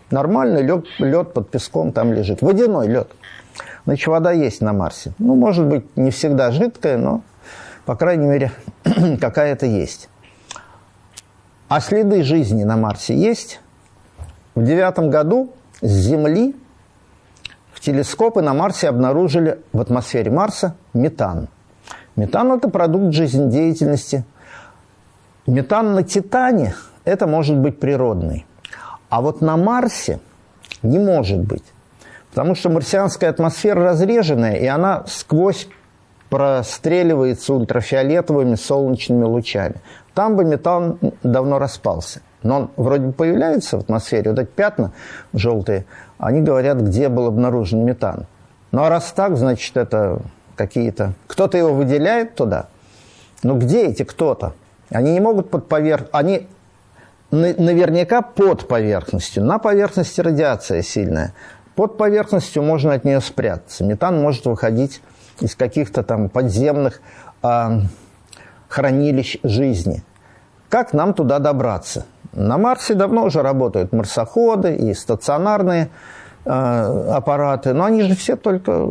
Нормальный лед, лед под песком там лежит. Водяной лед. Значит, вода есть на Марсе. Ну, может быть, не всегда жидкая, но по крайней мере, какая-то есть. А следы жизни на Марсе есть. В девятом году с Земли в телескопы на Марсе обнаружили в атмосфере Марса метан. Метан – это продукт жизнедеятельности. Метан на Титане – это может быть природный. А вот на Марсе не может быть. Потому что марсианская атмосфера разреженная, и она сквозь простреливается ультрафиолетовыми солнечными лучами. Там бы метан давно распался. Но он вроде бы появляется в атмосфере, вот эти пятна желтые, они говорят, где был обнаружен метан. Ну а раз так, значит, это какие-то... Кто-то его выделяет туда. Ну где эти кто-то? Они не могут под поверх... Они наверняка под поверхностью. На поверхности радиация сильная. Под поверхностью можно от нее спрятаться. Метан может выходить из каких-то там подземных э, хранилищ жизни. Как нам туда добраться? На Марсе давно уже работают марсоходы и стационарные э, аппараты, но они же все только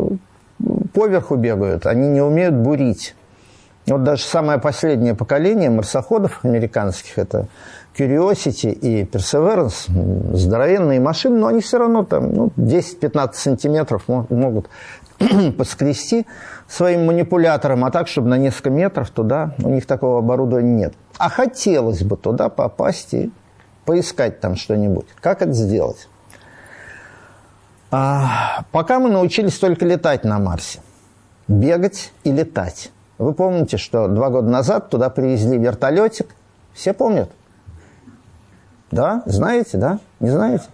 поверху бегают, они не умеют бурить. Вот даже самое последнее поколение марсоходов американских, это Curiosity и Perseverance, здоровенные машины, но они все равно там ну, 10-15 сантиметров могут поскрести своим манипулятором, а так, чтобы на несколько метров туда, у них такого оборудования нет. А хотелось бы туда попасть и поискать там что-нибудь. Как это сделать? А, пока мы научились только летать на Марсе. Бегать и летать. Вы помните, что два года назад туда привезли вертолетик? Все помнят? Да? Знаете, да? Не знаете?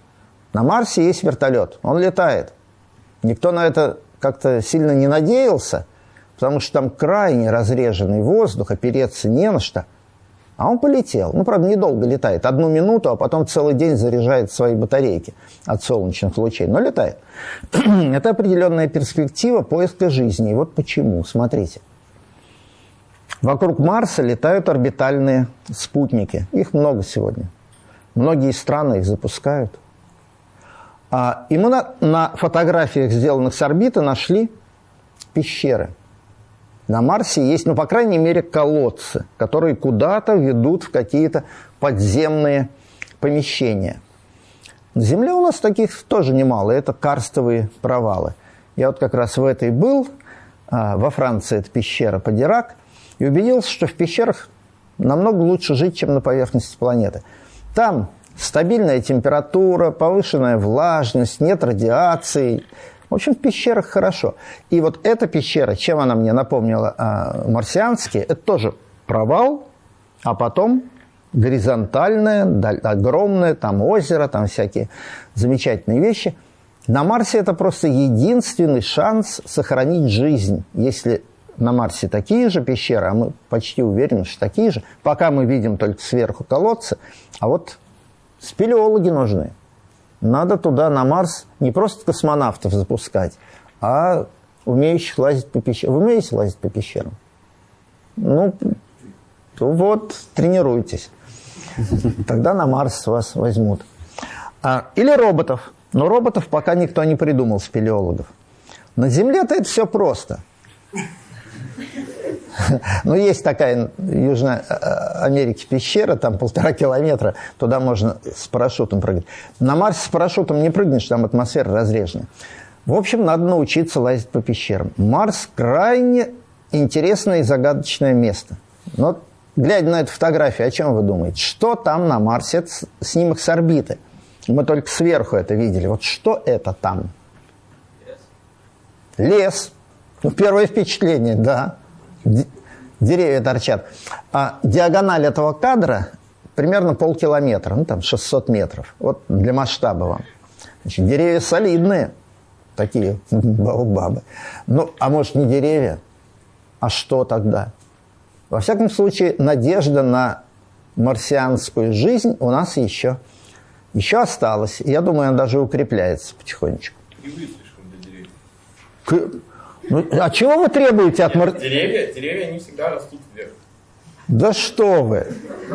На Марсе есть вертолет. Он летает. Никто на это как-то сильно не надеялся, потому что там крайне разреженный воздух, опереться не на что. А он полетел. Ну, правда, недолго летает. Одну минуту, а потом целый день заряжает свои батарейки от солнечных лучей. Но летает. Это определенная перспектива поиска жизни. И вот почему. Смотрите. Вокруг Марса летают орбитальные спутники. Их много сегодня. Многие страны их запускают. А, и мы на, на фотографиях, сделанных с орбиты, нашли пещеры. На Марсе есть, ну, по крайней мере, колодцы, которые куда-то ведут в какие-то подземные помещения. На Земле у нас таких тоже немало. Это карстовые провалы. Я вот как раз в этой был. А, во Франции это пещера Падирак. И убедился, что в пещерах намного лучше жить, чем на поверхности планеты. Там стабильная температура, повышенная влажность, нет радиации. В общем, в пещерах хорошо. И вот эта пещера, чем она мне напомнила а, марсианские, это тоже провал, а потом горизонтальное, огромное, там озеро, там всякие замечательные вещи. На Марсе это просто единственный шанс сохранить жизнь, если на Марсе такие же пещеры, а мы почти уверены, что такие же, пока мы видим только сверху колодцы, а вот спелеологи нужны. Надо туда, на Марс, не просто космонавтов запускать, а умеющих лазить по пещерам. Вы умеете лазить по пещерам? Ну, вот, тренируйтесь. Тогда на Марс вас возьмут. А, или роботов. Но роботов пока никто не придумал, спелеологов. На Земле-то это все просто. Ну, есть такая в Южной э, Америке пещера, там полтора километра, туда можно с парашютом прыгать. На Марсе с парашютом не прыгнешь, там атмосфера разрежена. В общем, надо научиться лазить по пещерам. Марс крайне интересное и загадочное место. Но глядя на эту фотографию, о чем вы думаете? Что там на Марсе? Это снимок с орбиты. Мы только сверху это видели. Вот что это там? Лес. Лес. Ну, первое впечатление, да. Деревья торчат. А диагональ этого кадра примерно полкилометра, ну там 600 метров. Вот для масштаба вам. Значит, деревья солидные, такие баобабы. Ну, а может не деревья? А что тогда? Во всяком случае, надежда на марсианскую жизнь у нас еще, еще осталась. Я думаю, она даже укрепляется потихонечку. Ну, а чего вы требуете от марсиан? Деревья, деревья, они всегда растут вверх. Да что вы!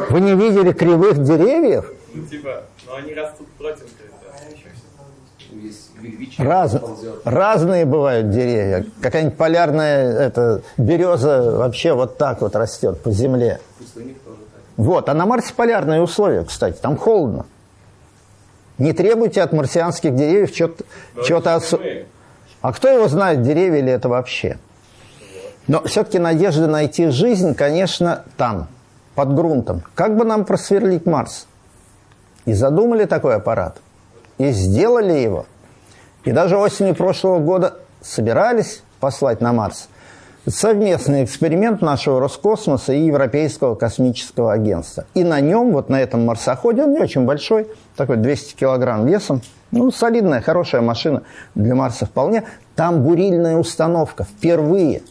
Вы не видели кривых деревьев? Ну, типа, но они растут против Раз, разные бывают деревья. Какая-нибудь полярная это, береза вообще вот так вот растет по земле. Вот, а на Марсе полярные условия, кстати, там холодно. Не требуйте от марсианских деревьев чего-то особенного. А кто его знает, деревья ли это вообще? Но все-таки надежда найти жизнь, конечно, там, под грунтом. Как бы нам просверлить Марс? И задумали такой аппарат. И сделали его. И даже осенью прошлого года собирались послать на Марс совместный эксперимент нашего Роскосмоса и Европейского космического агентства. И на нем, вот на этом марсоходе, он не очень большой, такой 200 килограмм весом, ну, солидная, хорошая машина для Марса вполне. Там бурильная установка впервые.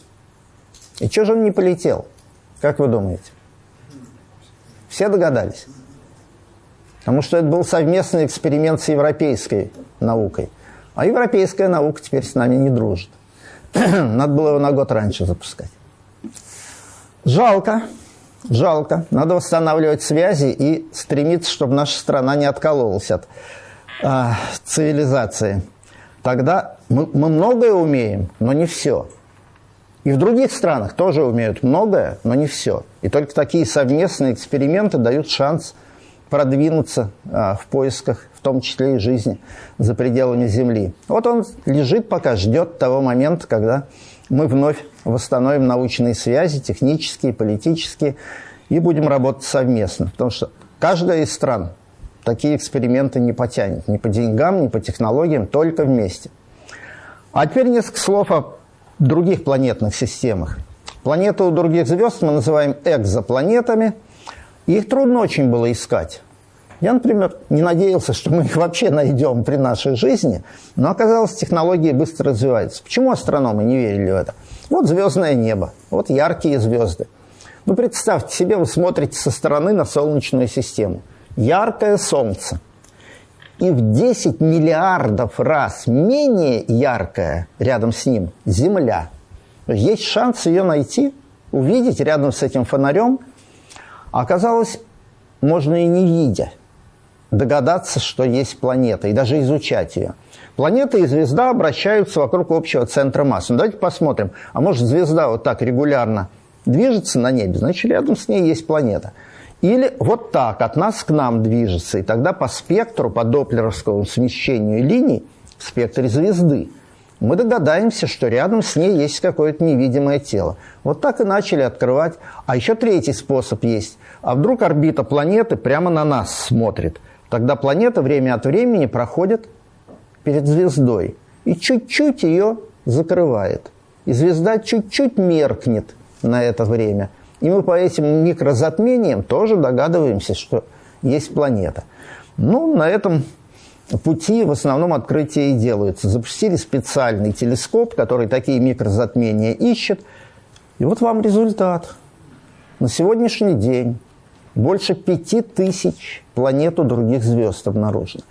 И что же он не полетел? Как вы думаете? Все догадались? Потому что это был совместный эксперимент с европейской наукой. А европейская наука теперь с нами не дружит. Надо было его на год раньше запускать. Жалко, жалко. Надо восстанавливать связи и стремиться, чтобы наша страна не откололась от а, цивилизации. Тогда мы, мы многое умеем, но не все. И в других странах тоже умеют многое, но не все. И только такие совместные эксперименты дают шанс продвинуться а, в поисках, в том числе и жизни за пределами Земли. Вот он лежит пока, ждет того момента, когда мы вновь восстановим научные связи, технические, политические, и будем работать совместно. Потому что каждая из стран такие эксперименты не потянет. Ни по деньгам, ни по технологиям, только вместе. А теперь несколько слов о других планетных системах. Планеты у других звезд мы называем экзопланетами – их трудно очень было искать. Я, например, не надеялся, что мы их вообще найдем при нашей жизни, но оказалось, технологии быстро развиваются. Почему астрономы не верили в это? Вот звездное небо, вот яркие звезды. Ну, представьте себе, вы смотрите со стороны на Солнечную систему. Яркое Солнце. И в 10 миллиардов раз менее яркое рядом с ним Земля. Есть шанс ее найти, увидеть рядом с этим фонарем – а оказалось, можно и не видя догадаться, что есть планета, и даже изучать ее. Планета и звезда обращаются вокруг общего центра массы. Ну, давайте посмотрим. А может, звезда вот так регулярно движется на небе, значит, рядом с ней есть планета. Или вот так, от нас к нам движется. И тогда по спектру, по доплеровскому смещению линий в спектре звезды мы догадаемся, что рядом с ней есть какое-то невидимое тело. Вот так и начали открывать. А еще третий способ есть. А вдруг орбита планеты прямо на нас смотрит? Тогда планета время от времени проходит перед звездой и чуть-чуть ее закрывает. И звезда чуть-чуть меркнет на это время – и мы по этим микрозатмениям тоже догадываемся, что есть планета. Ну, на этом пути в основном открытия и делаются. Запустили специальный телескоп, который такие микрозатмения ищет. И вот вам результат. На сегодняшний день больше пяти тысяч планет у других звезд обнаружено.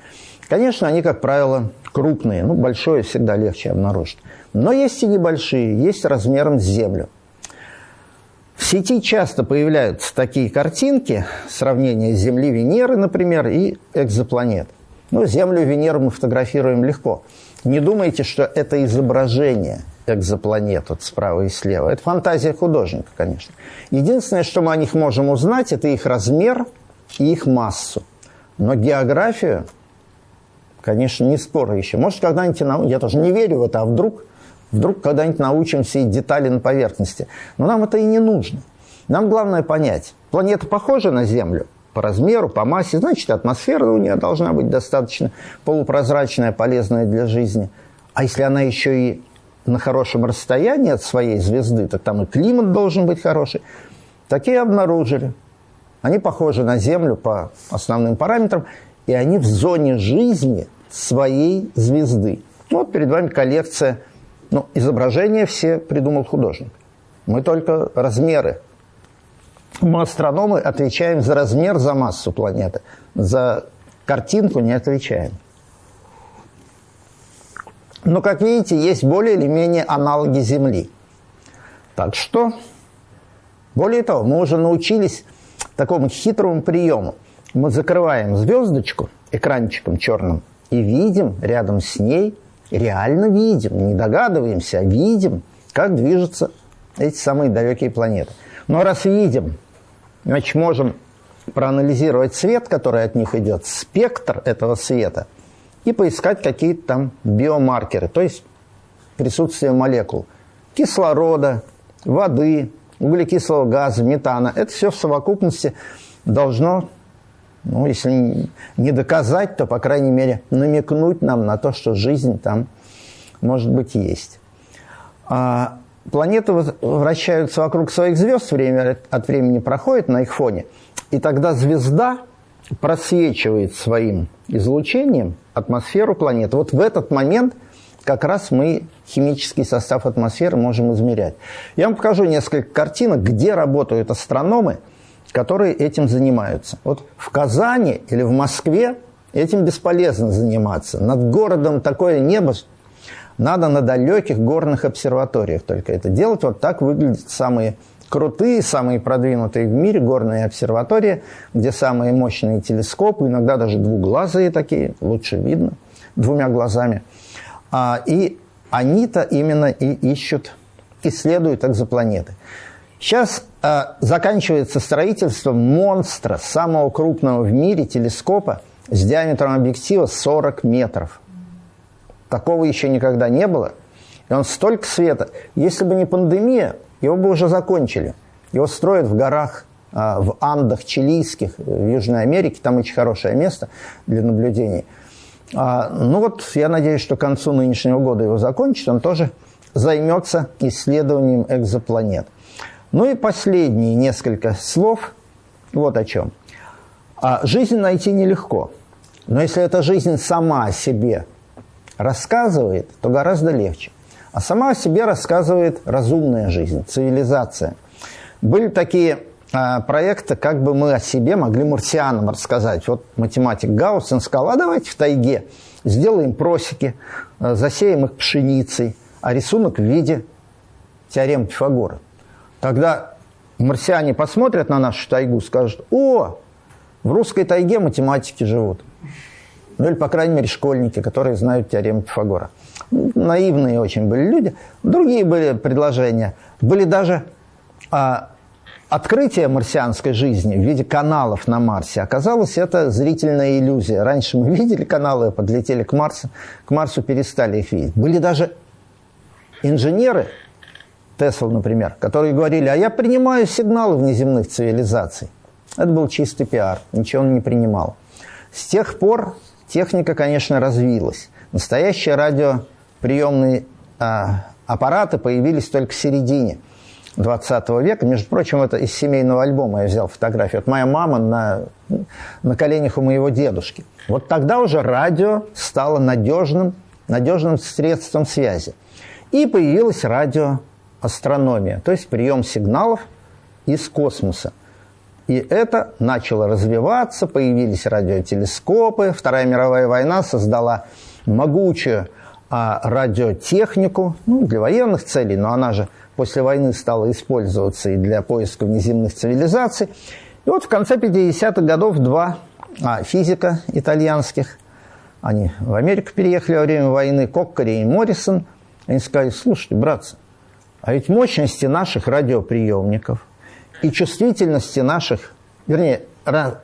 Конечно, они, как правило, крупные. Ну, большое всегда легче обнаружить. Но есть и небольшие, есть размером с Землю. В сети часто появляются такие картинки, сравнение Земли, Венеры, например, и экзопланет. Ну, Землю, Венеру мы фотографируем легко. Не думайте, что это изображение экзопланет вот справа и слева. Это фантазия художника, конечно. Единственное, что мы о них можем узнать, это их размер и их массу. Но географию, конечно, не скоро еще. Может, когда-нибудь, я тоже не верю в это, а вдруг Вдруг когда-нибудь научимся и детали на поверхности. Но нам это и не нужно. Нам главное понять, планета похожа на Землю по размеру, по массе, значит, атмосфера у нее должна быть достаточно полупрозрачная, полезная для жизни. А если она еще и на хорошем расстоянии от своей звезды, так там и климат должен быть хороший. Такие обнаружили. Они похожи на Землю по основным параметрам, и они в зоне жизни своей звезды. Вот перед вами коллекция ну, изображения все придумал художник. Мы только размеры. Мы, астрономы, отвечаем за размер, за массу планеты. За картинку не отвечаем. Но, как видите, есть более или менее аналоги Земли. Так что, более того, мы уже научились такому хитрому приему. Мы закрываем звездочку экранчиком черным и видим рядом с ней реально видим, не догадываемся, а видим, как движутся эти самые далекие планеты. Но раз видим, значит, можем проанализировать свет, который от них идет, спектр этого света, и поискать какие-то там биомаркеры, то есть присутствие молекул кислорода, воды, углекислого газа, метана. Это все в совокупности должно ну, если не доказать, то, по крайней мере, намекнуть нам на то, что жизнь там, может быть, есть. А планеты вращаются вокруг своих звезд, время от времени проходит на их фоне, и тогда звезда просвечивает своим излучением атмосферу планеты. Вот в этот момент как раз мы химический состав атмосферы можем измерять. Я вам покажу несколько картинок, где работают астрономы – которые этим занимаются. Вот в Казани или в Москве этим бесполезно заниматься. Над городом такое небо надо на далеких горных обсерваториях только это делать. Вот так выглядят самые крутые, самые продвинутые в мире горные обсерватории, где самые мощные телескопы, иногда даже двуглазые такие, лучше видно двумя глазами. А, и они-то именно и ищут, исследуют экзопланеты. Сейчас э, заканчивается строительство монстра, самого крупного в мире телескопа с диаметром объектива 40 метров. Такого еще никогда не было. И он столько света. Если бы не пандемия, его бы уже закончили. Его строят в горах, э, в Андах чилийских, в Южной Америке. Там очень хорошее место для наблюдений. А, ну вот, я надеюсь, что к концу нынешнего года его закончат. Он тоже займется исследованием экзопланет. Ну и последние несколько слов вот о чем. А жизнь найти нелегко. Но если эта жизнь сама себе рассказывает, то гораздо легче. А сама о себе рассказывает разумная жизнь, цивилизация. Были такие а, проекты, как бы мы о себе могли марсианам рассказать. Вот математик Гаусен сказал, а давайте в тайге сделаем просеки, а, засеем их пшеницей, а рисунок в виде теорем Пифагора. Тогда марсиане посмотрят на нашу тайгу, скажут, о, в русской тайге математики живут. Ну или, по крайней мере, школьники, которые знают теорему Пифагора. Наивные очень были люди. Другие были предложения. Были даже а, открытие марсианской жизни в виде каналов на Марсе оказалось это зрительная иллюзия. Раньше мы видели каналы, подлетели к Марсу, к Марсу перестали их видеть. Были даже инженеры, Тесла, например, которые говорили, а я принимаю сигналы внеземных цивилизаций. Это был чистый пиар, ничего он не принимал. С тех пор техника, конечно, развилась. Настоящие радиоприемные а, аппараты появились только в середине – 20 века. Между прочим, это из семейного альбома я взял фотографию. Вот моя мама на, на коленях у моего дедушки. Вот тогда уже радио стало надежным, надежным средством связи. И появилась радиоастрономия, то есть прием сигналов из космоса. И это начало развиваться, появились радиотелескопы. Вторая мировая война создала могучую а, радиотехнику ну, для военных целей, но она же после войны стала использоваться и для поиска внеземных цивилизаций. И вот в конце 50-х годов два а, физика итальянских, они в Америку переехали во время войны, Коккари и Моррисон, они сказали, слушайте, братцы, а ведь мощности наших радиоприемников и чувствительности наших, вернее,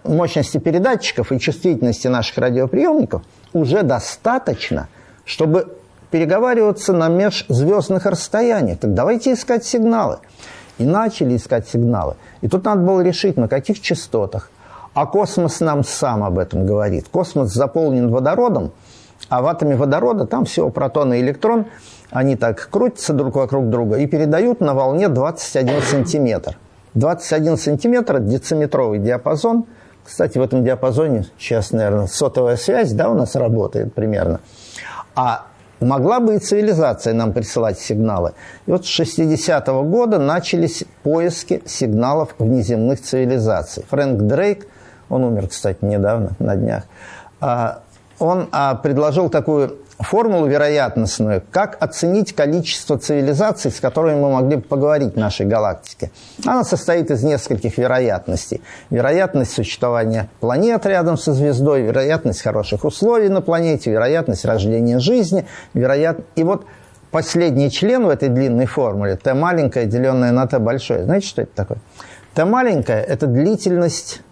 мощности передатчиков и чувствительности наших радиоприемников уже достаточно, чтобы переговариваться на межзвездных расстояниях. Так давайте искать сигналы. И начали искать сигналы. И тут надо было решить, на каких частотах. А космос нам сам об этом говорит. Космос заполнен водородом, а в атоме водорода там всего протон и электрон, они так крутятся друг вокруг друга и передают на волне 21 сантиметр. 21 сантиметр – дециметровый диапазон. Кстати, в этом диапазоне сейчас, наверное, сотовая связь да, у нас работает примерно. А Могла бы и цивилизация нам присылать сигналы. И вот с 60-го года начались поиски сигналов внеземных цивилизаций. Фрэнк Дрейк, он умер, кстати, недавно, на днях, а, он а, предложил такую формулу вероятностную, как оценить количество цивилизаций, с которыми мы могли бы поговорить в нашей галактике. Она состоит из нескольких вероятностей. Вероятность существования планет рядом со звездой, вероятность хороших условий на планете, вероятность рождения жизни, вероят... и вот последний член в этой длинной формуле, t маленькое, деленное на t большое. Знаете, что это такое? t маленькое – это длительность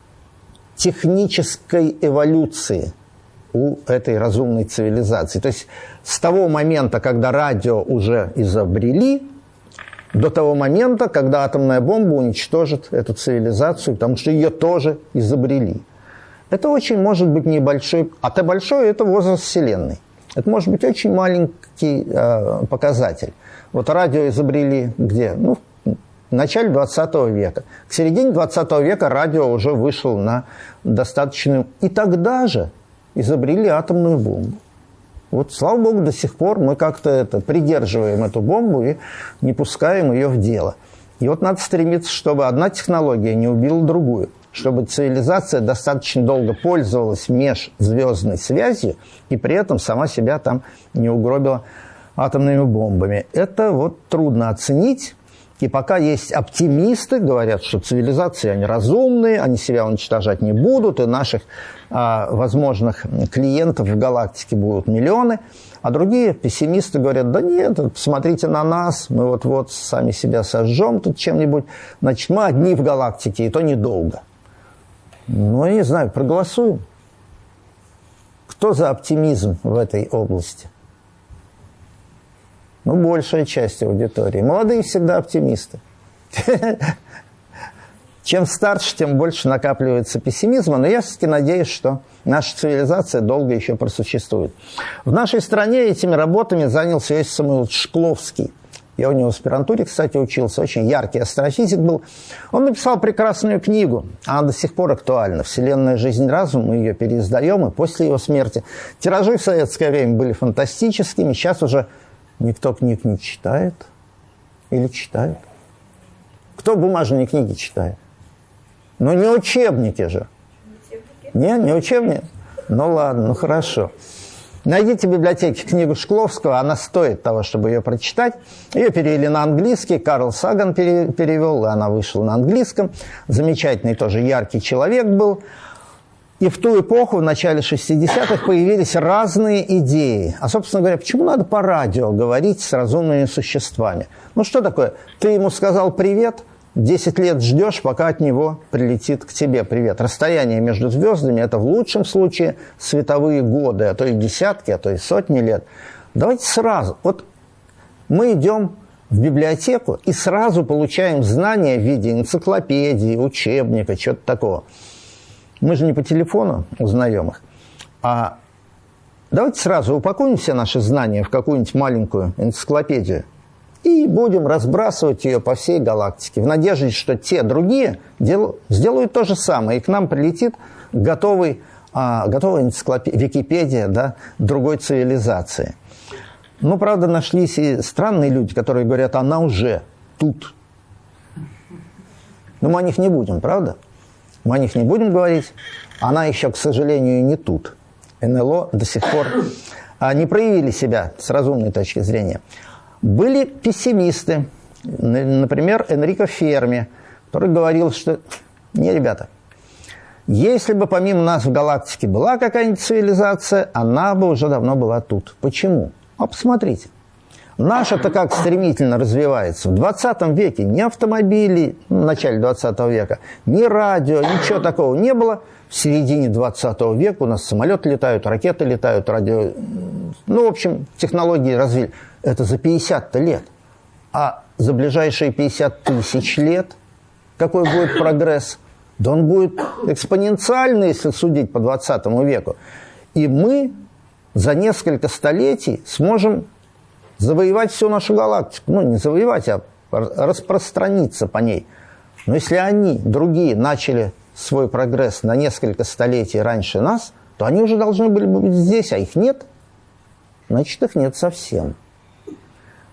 технической эволюции – у этой разумной цивилизации. То есть с того момента, когда радио уже изобрели, до того момента, когда атомная бомба уничтожит эту цивилизацию, потому что ее тоже изобрели. Это очень может быть небольшой, а Т большой – это возраст Вселенной. Это может быть очень маленький э, показатель. Вот радио изобрели где? Ну, в начале 20 века. К середине 20 века радио уже вышел на достаточную... И тогда же изобрели атомную бомбу. Вот, слава богу, до сих пор мы как-то это, придерживаем эту бомбу и не пускаем ее в дело. И вот надо стремиться, чтобы одна технология не убила другую, чтобы цивилизация достаточно долго пользовалась межзвездной связью и при этом сама себя там не угробила атомными бомбами. Это вот трудно оценить, и пока есть оптимисты, говорят, что цивилизации, они разумные, они себя уничтожать не будут, и наших а, возможных клиентов в галактике будут миллионы. А другие пессимисты говорят, да нет, посмотрите на нас, мы вот-вот сами себя сожжем тут чем-нибудь. Значит, мы одни в галактике, и то недолго. Ну, я не знаю, проголосуем. Кто за оптимизм в этой области? Ну, большая часть аудитории. Молодые всегда оптимисты. Чем старше, тем больше накапливается пессимизма, но я все-таки надеюсь, что наша цивилизация долго еще просуществует. В нашей стране этими работами занялся Иосиф Самуилович Шкловский. Я у него в аспирантуре, кстати, учился, очень яркий астрофизик был. Он написал прекрасную книгу, она до сих пор актуальна. «Вселенная. Жизнь. Разум». Мы ее переиздаем, и после его смерти. Тиражи в советское время были фантастическими, сейчас уже Никто книг не читает или читает? Кто бумажные книги читает? Ну, не учебники же. Не, не учебники? Ну, ладно, ну, хорошо. Найдите в библиотеке книгу Шкловского, она стоит того, чтобы ее прочитать. Ее перевели на английский, Карл Саган перевел, и она вышла на английском. Замечательный тоже яркий человек был. И в ту эпоху, в начале 60-х, появились разные идеи. А, собственно говоря, почему надо по радио говорить с разумными существами? Ну, что такое? Ты ему сказал «привет», 10 лет ждешь, пока от него прилетит к тебе привет. Расстояние между звездами – это в лучшем случае световые годы, а то и десятки, а то и сотни лет. Давайте сразу. Вот мы идем в библиотеку и сразу получаем знания в виде энциклопедии, учебника, чего-то такого. Мы же не по телефону узнаем их, а давайте сразу упакуем все наши знания в какую-нибудь маленькую энциклопедию – и будем разбрасывать ее по всей галактике в надежде, что те другие дел, сделают то же самое, и к нам прилетит готовый, а, готовая энциклопедия, Википедия да, другой цивилизации. Ну, правда, нашлись и странные люди, которые говорят, она уже тут. Но мы о них не будем, правда? Мы о них не будем говорить. Она еще, к сожалению, не тут. НЛО до сих пор а, не проявили себя с разумной точки зрения. Были пессимисты, например, Энрико Ферми, который говорил, что не, ребята, если бы помимо нас в галактике была какая-нибудь цивилизация, она бы уже давно была тут. Почему? А посмотрите. Наша-то как стремительно развивается. В 20 веке ни автомобилей, в начале 20 века, ни радио, ничего такого не было. В середине 20 века у нас самолеты летают, ракеты летают, радио... Ну, в общем, технологии развили. Это за 50-то лет. А за ближайшие 50 тысяч лет какой будет прогресс? Да он будет экспоненциальный, если судить по 20 веку. И мы за несколько столетий сможем завоевать всю нашу галактику. Ну, не завоевать, а распространиться по ней. Но если они, другие, начали свой прогресс на несколько столетий раньше нас, то они уже должны были бы быть здесь, а их нет. Значит, их нет совсем.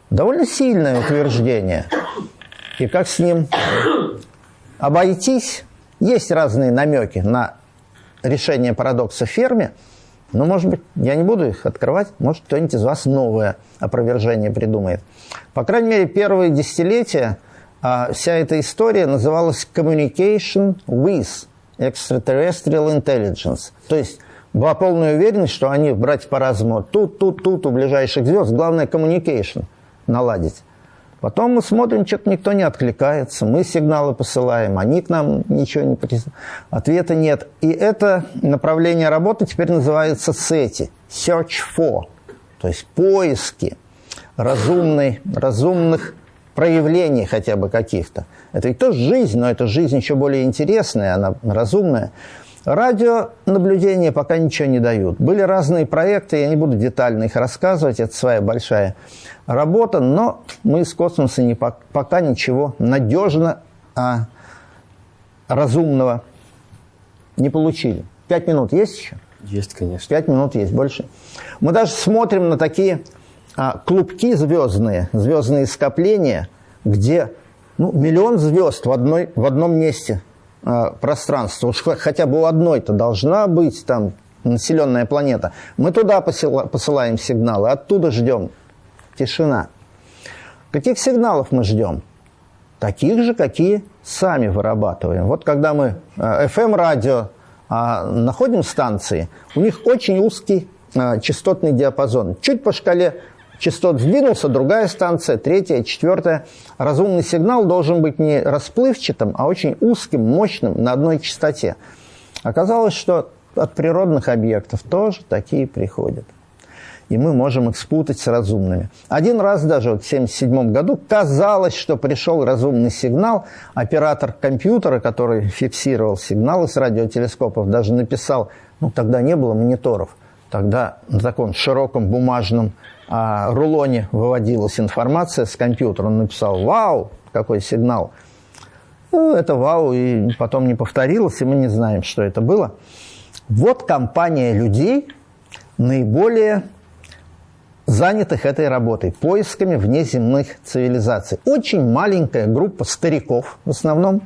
Довольно сильное утверждение. И как с ним обойтись? Есть разные намеки на решение парадокса Ферми, но, может быть, я не буду их открывать, может, кто-нибудь из вас новое опровержение придумает. По крайней мере, первые десятилетия а, вся эта история называлась «Communication with Extraterrestrial Intelligence», то есть была полная уверенность, что они, братья по разуму, тут, тут, тут, у ближайших звезд, главное – communication – наладить. Потом мы смотрим, что-то никто не откликается, мы сигналы посылаем, они к нам ничего не присылают, ответа нет. И это направление работы теперь называется SETI, Search for, то есть поиски разумной, разумных проявлений хотя бы каких-то. Это ведь тоже жизнь, но это жизнь еще более интересная, она разумная. Радионаблюдения пока ничего не дают. Были разные проекты, я не буду детально их рассказывать, это своя большая работа, но мы из космоса не, пока ничего надежно а, разумного не получили. Пять минут есть еще? Есть, конечно. Пять минут есть, больше. Мы даже смотрим на такие а, клубки звездные, звездные скопления, где ну, миллион звезд в, одной, в одном месте – пространство, уж хотя бы у одной-то должна быть там населенная планета. Мы туда посылаем сигналы, оттуда ждем. Тишина. Каких сигналов мы ждем? Таких же, какие сами вырабатываем. Вот когда мы FM-радио э, а, находим станции, у них очень узкий э, частотный диапазон. Чуть по шкале частот сдвинулся, другая станция, третья, четвертая. Разумный сигнал должен быть не расплывчатым, а очень узким, мощным, на одной частоте. Оказалось, что от природных объектов тоже такие приходят. И мы можем их спутать с разумными. Один раз даже вот в 1977 году казалось, что пришел разумный сигнал. Оператор компьютера, который фиксировал сигналы с радиотелескопов, даже написал, ну тогда не было мониторов, тогда на таком широком бумажном а, рулоне выводилась информация с компьютера. Он написал «Вау!» Какой сигнал. Ну, это «Вау!» и потом не повторилось, и мы не знаем, что это было. Вот компания людей, наиболее занятых этой работой, поисками внеземных цивилизаций. Очень маленькая группа стариков, в основном,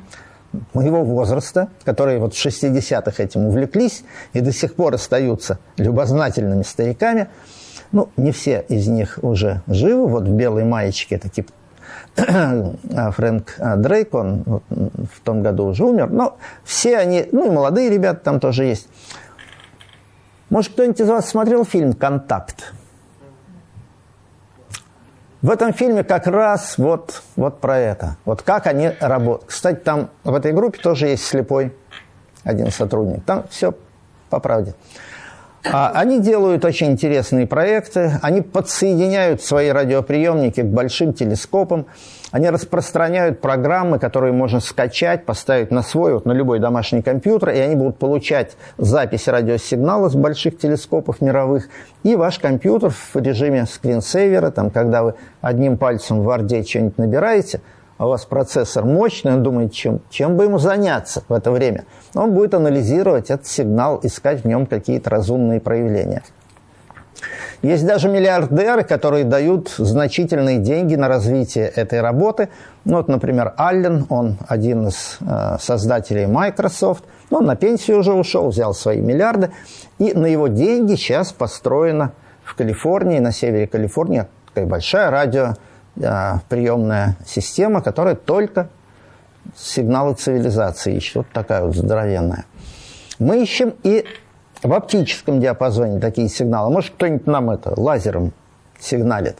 моего возраста, которые вот в 60-х этим увлеклись и до сих пор остаются любознательными стариками – ну, не все из них уже живы. Вот в белой маечке это типа Фрэнк Дрейк, он в том году уже умер. Но все они, ну и молодые ребята там тоже есть. Может, кто-нибудь из вас смотрел фильм «Контакт»? В этом фильме как раз вот, вот про это. Вот как они работают. Кстати, там в этой группе тоже есть слепой один сотрудник. Там все по правде. А они делают очень интересные проекты, они подсоединяют свои радиоприемники к большим телескопам, они распространяют программы, которые можно скачать, поставить на свой, вот на любой домашний компьютер, и они будут получать запись радиосигнала с больших телескопов мировых, и ваш компьютер в режиме скринсейвера, там, когда вы одним пальцем в Варде что-нибудь набираете – а у вас процессор мощный, он думает, чем, чем бы ему заняться в это время. Он будет анализировать этот сигнал, искать в нем какие-то разумные проявления. Есть даже миллиардеры, которые дают значительные деньги на развитие этой работы. Ну, вот, например, Аллен, он один из э, создателей Microsoft. Он на пенсию уже ушел, взял свои миллиарды. И на его деньги сейчас построена в Калифорнии, на севере Калифорнии, такая большая радио а, приемная система, которая только сигналы цивилизации ищет. Вот такая вот здоровенная. Мы ищем и в оптическом диапазоне такие сигналы. Может, кто-нибудь нам это лазером сигналит.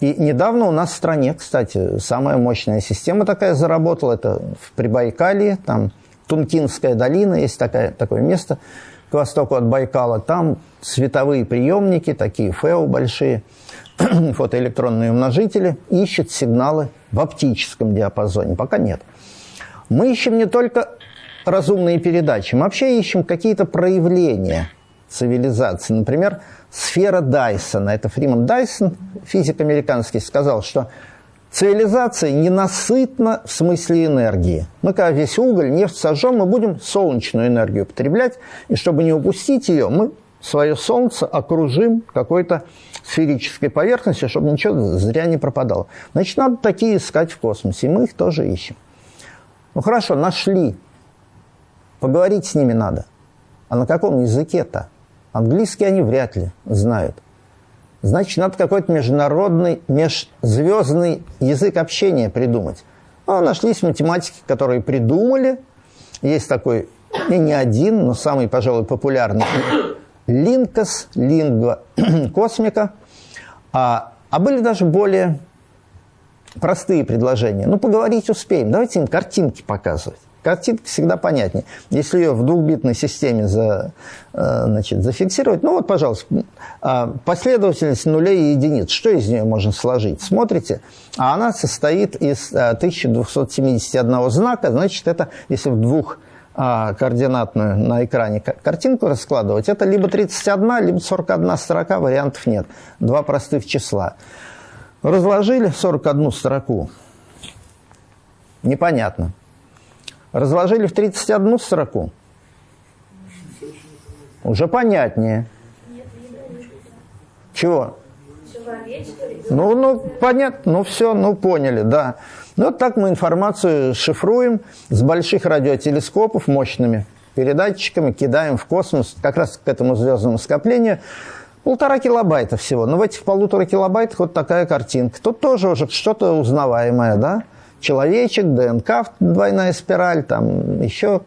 И недавно у нас в стране, кстати, самая мощная система такая заработала. Это в Прибайкалье, там Тункинская долина, есть такая, такое место к востоку от Байкала. Там световые приемники, такие ФЭО большие – фотоэлектронные умножители, ищет сигналы в оптическом диапазоне. Пока нет. Мы ищем не только разумные передачи, мы вообще ищем какие-то проявления цивилизации. Например, сфера Дайсона. Это Фриман Дайсон, физик американский, сказал, что цивилизация ненасытна в смысле энергии. Мы когда весь уголь, нефть сожжем, мы будем солнечную энергию потреблять, и чтобы не упустить ее, мы свое Солнце окружим какой-то сферической поверхностью, чтобы ничего зря не пропадало. Значит, надо такие искать в космосе, и мы их тоже ищем. Ну хорошо, нашли. Поговорить с ними надо. А на каком языке-то? Английский они вряд ли знают. Значит, надо какой-то международный, межзвездный язык общения придумать. Ну, нашлись математики, которые придумали. Есть такой, и не один, но самый, пожалуй, популярный Линкос, лингва космика, а, а были даже более простые предложения. Ну, поговорить успеем, давайте им картинки показывать. Картинка всегда понятнее. Если ее в двухбитной системе за, э, значит, зафиксировать, ну вот, пожалуйста, а, последовательность нулей и единиц, что из нее можно сложить? Смотрите, а она состоит из 1271 э, знака, значит, это если в двух а, координатную на экране картинку раскладывать, это либо 31, либо 41 строка, вариантов нет. Два простых числа. Разложили 41 строку. Непонятно. Разложили в 31 строку. Уже понятнее. Чего? Ну, ну, понятно, ну все, ну поняли, да. Ну, вот так мы информацию шифруем с больших радиотелескопов мощными передатчиками, кидаем в космос, как раз к этому звездному скоплению. Полтора килобайта всего. Но в этих полутора килобайтах вот такая картинка. Тут тоже уже что-то узнаваемое, да? Человечек, ДНК, двойная спираль, там еще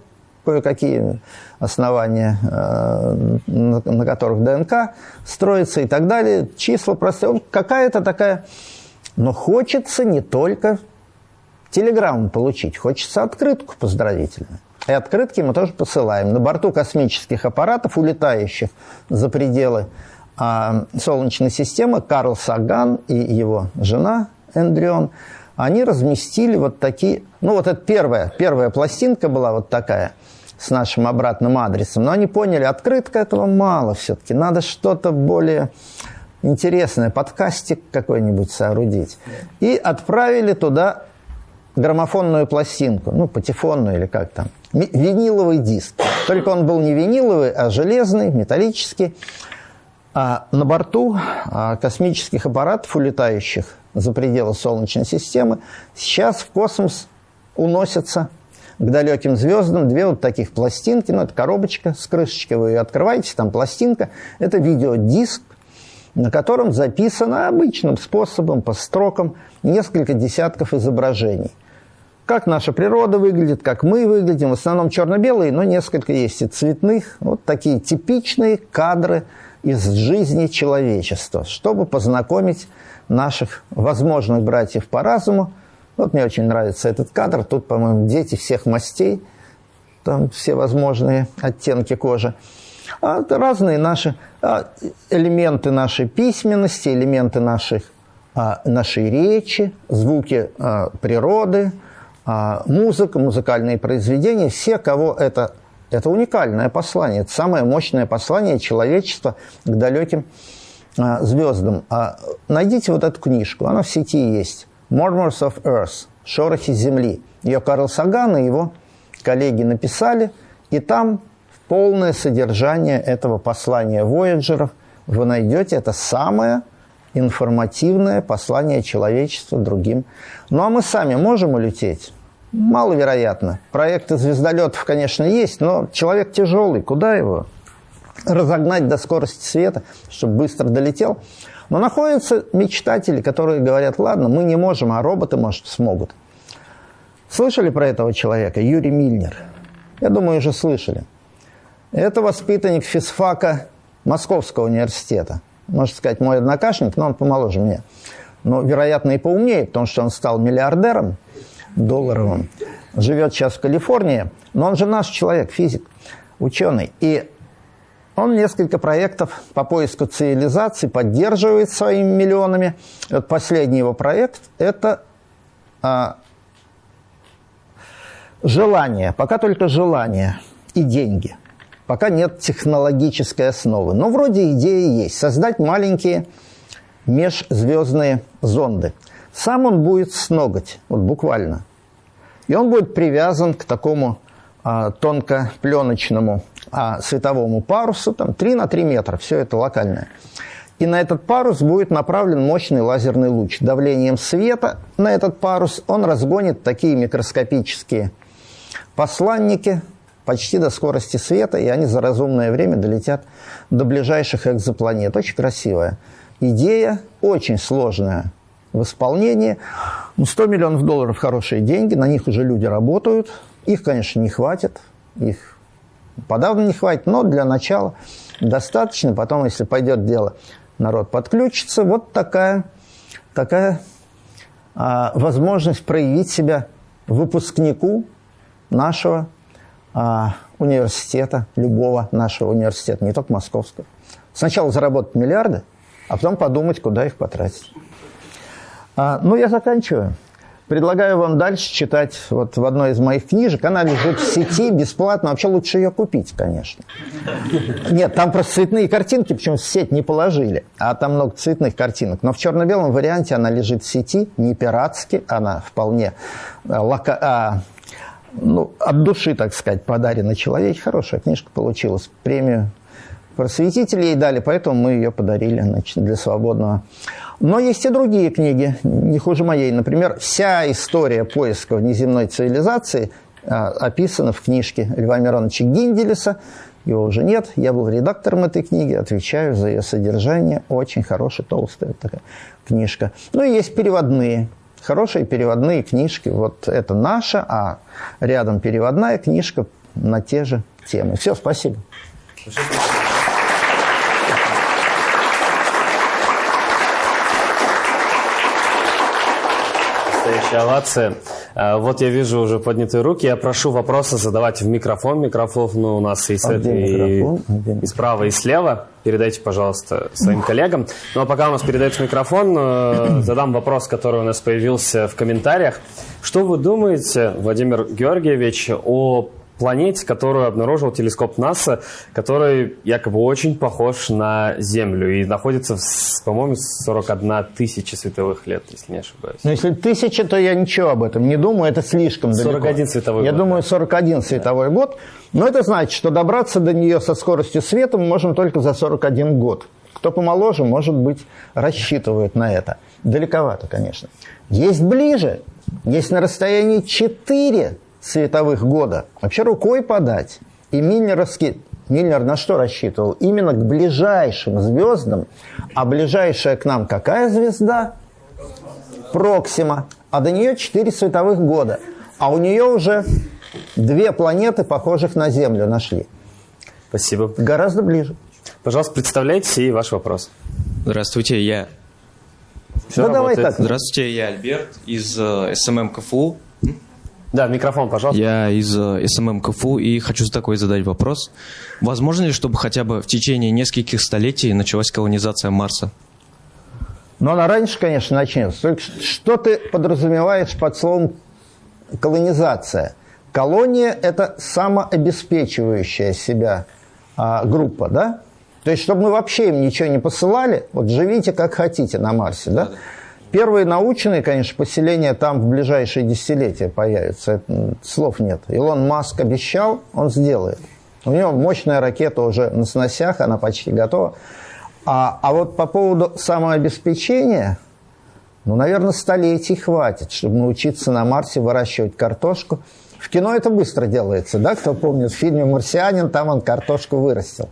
кое-какие основания, э, на которых ДНК строится и так далее. Числа простые. Какая-то такая... Но хочется не только телеграмму получить, хочется открытку поздравительную. И открытки мы тоже посылаем. На борту космических аппаратов, улетающих за пределы а, Солнечной системы, Карл Саган и его жена Эндрион, они разместили вот такие... Ну, вот это первая, первая пластинка была вот такая с нашим обратным адресом. Но они поняли, открытка этого мало все-таки. Надо что-то более интересное, подкастик какой-нибудь соорудить. И отправили туда граммофонную пластинку, ну, патефонную или как там, виниловый диск. Только он был не виниловый, а железный, металлический. А на борту а, космических аппаратов, улетающих за пределы Солнечной системы, сейчас в космос уносятся к далеким звездам две вот таких пластинки. Ну, это коробочка с крышечкой, вы ее открываете, там пластинка. Это видеодиск, на котором записано обычным способом, по строкам, несколько десятков изображений как наша природа выглядит, как мы выглядим. В основном черно-белые, но несколько есть и цветных. Вот такие типичные кадры из жизни человечества, чтобы познакомить наших возможных братьев по разуму. Вот мне очень нравится этот кадр. Тут, по-моему, дети всех мастей, там все возможные оттенки кожи. А разные наши а, элементы нашей письменности, элементы наших, а, нашей речи, звуки а, природы, музыка, музыкальные произведения. Все, кого это это уникальное послание, это самое мощное послание человечества к далеким а, звездам. А, найдите вот эту книжку, она в сети есть. Murmurs of Earth, Шорохи Земли. Ее Карл Саган и его коллеги написали, и там полное содержание этого послания Вояджеров вы найдете. Это самое информативное послание человечества другим. Ну а мы сами можем улететь? Маловероятно. Проекты звездолетов, конечно, есть, но человек тяжелый, куда его разогнать до скорости света, чтобы быстро долетел? Но находятся мечтатели, которые говорят, ладно, мы не можем, а роботы, может, смогут. Слышали про этого человека? Юрий Мильнер. Я думаю, уже слышали. Это воспитанник физфака Московского университета. Можно сказать, мой однокашник, но он помоложе меня. Но, вероятно, и поумнее, потому что он стал миллиардером – долларовым. Живет сейчас в Калифорнии, но он же наш человек, физик, ученый. И он несколько проектов по поиску цивилизации поддерживает своими миллионами. Вот последний его проект – это а, желание, пока только желание и деньги. Пока нет технологической основы. Но вроде идеи есть. Создать маленькие межзвездные зонды – сам он будет с ноготь, вот буквально. И он будет привязан к такому а, тонкопленочному а, световому парусу, там 3 на 3 метра, все это локальное. И на этот парус будет направлен мощный лазерный луч. Давлением света на этот парус он разгонит такие микроскопические посланники почти до скорости света, и они за разумное время долетят до ближайших экзопланет. Очень красивая идея, очень сложная в исполнении. 100 ну, миллионов долларов – хорошие деньги, на них уже люди работают. Их, конечно, не хватит, их подавно не хватит, но для начала достаточно. Потом, если пойдет дело, народ подключится. Вот такая, такая а, возможность проявить себя выпускнику нашего а, университета, любого нашего университета, не только московского. Сначала заработать миллиарды, а потом подумать, куда их потратить. А, ну, я заканчиваю. Предлагаю вам дальше читать вот в одной из моих книжек. Она лежит в сети бесплатно. Вообще лучше ее купить, конечно. Нет, там просто цветные картинки, причем в сеть не положили. А там много цветных картинок. Но в черно-белом варианте она лежит в сети, не пиратски. Она вполне а, лока... а, ну, от души, так сказать, подарена человеку. Хорошая книжка получилась. Премию просветители ей дали, поэтому мы ее подарили значит, для свободного но есть и другие книги, не хуже моей. Например, вся история поиска внеземной цивилизации а, описана в книжке Льва Мироновича Гинделеса. Его уже нет. Я был редактором этой книги, отвечаю за ее содержание. Очень хорошая, толстая такая книжка. Ну и есть переводные. Хорошие переводные книжки. Вот это наша, а рядом переводная книжка на те же темы. Все, спасибо. Спасибо. Овация. А, вот я вижу уже поднятые руки. Я прошу вопросы задавать в микрофон. Микрофон ну, у нас и, а и, и справа, и слева. Передайте, пожалуйста, своим коллегам. Ну а пока у нас передается микрофон, э, задам вопрос, который у нас появился в комментариях. Что вы думаете, Владимир Георгиевич, о планете, которую обнаружил телескоп НАСА, который якобы очень похож на Землю и находится, по-моему, 41 тысяча световых лет, если не ошибаюсь. Ну, если тысяча, то я ничего об этом не думаю, это слишком 41 далеко. 41 световой я год. Я думаю, 41 световой да. год, но это значит, что добраться до нее со скоростью света мы можем только за 41 год. Кто помоложе, может быть, рассчитывает на это. Далековато, конечно. Есть ближе, есть на расстоянии 4 световых года. Вообще рукой подать. И Миллеровский, Миллер на что рассчитывал? Именно к ближайшим звездам. А ближайшая к нам какая звезда? Проксима. А до нее 4 световых года. А у нее уже две планеты, похожих на Землю, нашли. Спасибо. Гораздо ближе. Пожалуйста, представляйте и ваш вопрос. Здравствуйте, я Все да давай так. Здравствуйте, я Альберт из э, SMM КФУ. Да, микрофон, пожалуйста. Я из э, SMM КФУ и хочу такой задать вопрос. Возможно ли, чтобы хотя бы в течение нескольких столетий началась колонизация Марса? Но она раньше, конечно, начнется. Что ты подразумеваешь под словом колонизация? Колония – это самообеспечивающая себя а, группа, да? То есть, чтобы мы вообще им ничего не посылали, вот живите как хотите на Марсе, да? Первые научные, конечно, поселения там в ближайшие десятилетия появятся. Это, слов нет. Илон Маск обещал, он сделает. У него мощная ракета уже на сносях, она почти готова. А, а вот по поводу самообеспечения, ну, наверное, столетий хватит, чтобы научиться на Марсе выращивать картошку. В кино это быстро делается, да? Кто помнит, в фильме «Марсианин» там он картошку вырастил.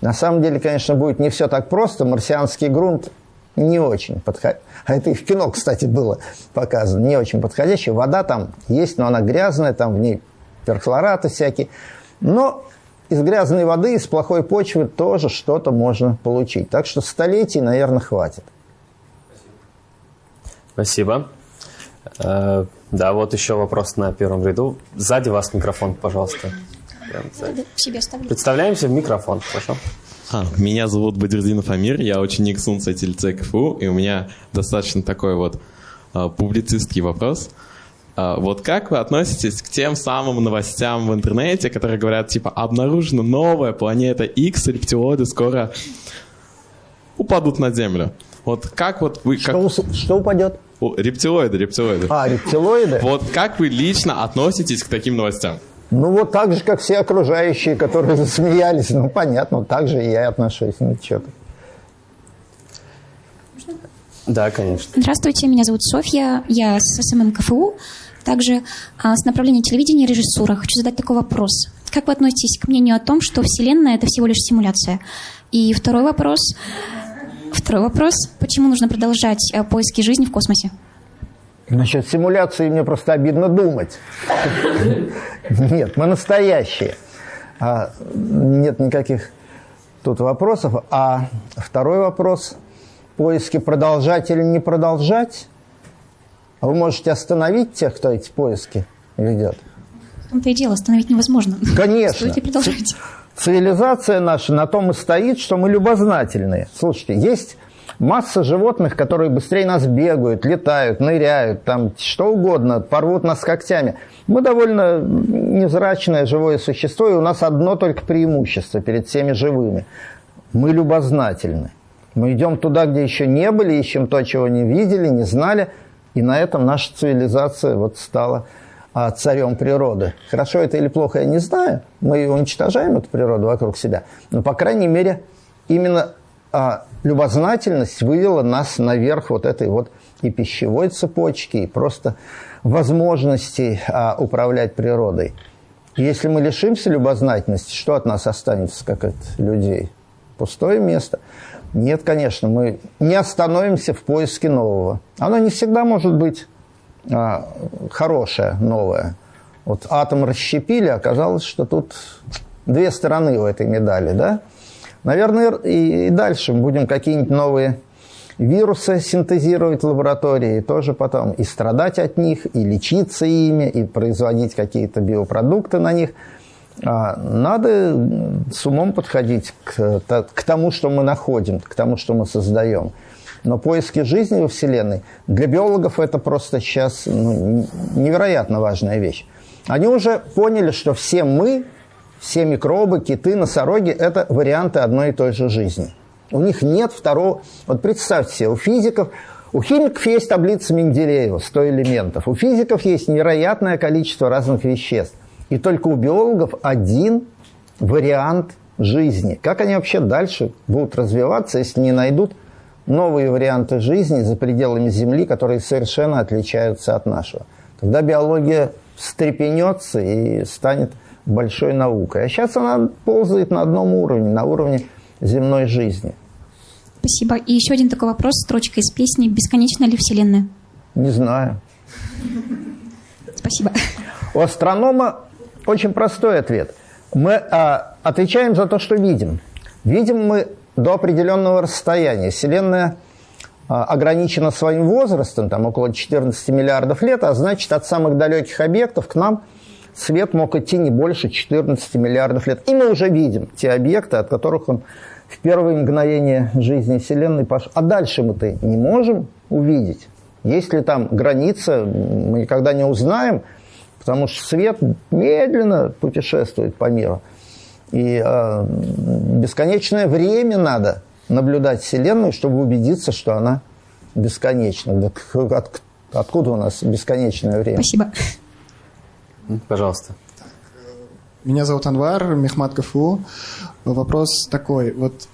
На самом деле, конечно, будет не все так просто. Марсианский грунт не очень подходящий. А это и в кино, кстати, было показано. Не очень подходящий. Вода там есть, но она грязная, там в ней перхлораты всякие. Но из грязной воды, из плохой почвы тоже что-то можно получить. Так что столетий, наверное, хватит. Спасибо. Э, да, вот еще вопрос на первом ряду. Сзади вас микрофон, пожалуйста. Себе. Представляемся в микрофон, хорошо? А, меня зовут Бадердинов Амир, я ученик Сунца ТЛЦ КФУ, и у меня достаточно такой вот а, публицистский вопрос. А, вот как вы относитесь к тем самым новостям в интернете, которые говорят, типа, обнаружена новая планета X, рептилоиды скоро упадут на Землю? Вот как вот вы... Как... Что, что упадет? О, рептилоиды, рептилоиды. А, рептилоиды? Вот как вы лично относитесь к таким новостям? Ну, вот так же, как все окружающие, которые засмеялись. Ну, понятно, так же и я отношусь. Ну, что-то. Да, конечно. Здравствуйте, меня зовут Софья, я с SMM КФУ, также а, с направления телевидения и режиссура. Хочу задать такой вопрос. Как вы относитесь к мнению о том, что Вселенная – это всего лишь симуляция? И второй вопрос. Второй вопрос. Почему нужно продолжать а, поиски жизни в космосе? Насчет симуляции мне просто обидно думать. Нет, мы настоящие. А, нет никаких тут вопросов. А второй вопрос. Поиски продолжать или не продолжать? А вы можете остановить тех, кто эти поиски ведет? В том-то и дело, остановить невозможно. Конечно. Стойте, продолжайте. Цивилизация наша на том и стоит, что мы любознательные. Слушайте, есть масса животных, которые быстрее нас бегают, летают, ныряют, там что угодно, порвут нас когтями. Мы довольно невзрачное живое существо, и у нас одно только преимущество перед всеми живыми. Мы любознательны. Мы идем туда, где еще не были, ищем то, чего не видели, не знали, и на этом наша цивилизация вот стала а, царем природы. Хорошо это или плохо, я не знаю. Мы уничтожаем эту природу вокруг себя. Но, по крайней мере, именно а, любознательность вывела нас наверх вот этой вот и пищевой цепочки, и просто возможностей а, управлять природой. Если мы лишимся любознательности, что от нас останется, как от людей? Пустое место. Нет, конечно, мы не остановимся в поиске нового. Оно не всегда может быть а, хорошее, новое. Вот атом расщепили, оказалось, что тут две стороны у этой медали, да? Наверное, и, и дальше будем какие-нибудь новые вирусы синтезировать в лаборатории, тоже потом и страдать от них, и лечиться ими, и производить какие-то биопродукты на них. А, надо с умом подходить к, к тому, что мы находим, к тому, что мы создаем. Но поиски жизни во Вселенной для биологов это просто сейчас ну, невероятно важная вещь. Они уже поняли, что все мы, все микробы, киты, носороги – это варианты одной и той же жизни. У них нет второго... Вот представьте себе, у физиков, у химиков есть таблица Менделеева, 100 элементов. У физиков есть невероятное количество разных веществ. И только у биологов один вариант жизни. Как они вообще дальше будут развиваться, если не найдут новые варианты жизни за пределами Земли, которые совершенно отличаются от нашего? Тогда биология встрепенется и станет большой наукой. А сейчас она ползает на одном уровне, на уровне земной жизни. Спасибо. И еще один такой вопрос, строчка из песни «Бесконечна ли Вселенная?» Не знаю. Спасибо. У астронома очень простой ответ. Мы а, отвечаем за то, что видим. Видим мы до определенного расстояния. Вселенная а, ограничена своим возрастом, там около 14 миллиардов лет, а значит, от самых далеких объектов к нам свет мог идти не больше 14 миллиардов лет. И мы уже видим те объекты, от которых он в первые мгновения жизни Вселенной пошел. А дальше мы-то не можем увидеть. Есть ли там граница, мы никогда не узнаем, потому что свет медленно путешествует по миру. И э, бесконечное время надо наблюдать Вселенную, чтобы убедиться, что она бесконечна. Откуда у нас бесконечное время? Спасибо. Пожалуйста. Меня зовут Анвар, Мехмат КФУ. Вопрос такой. Вот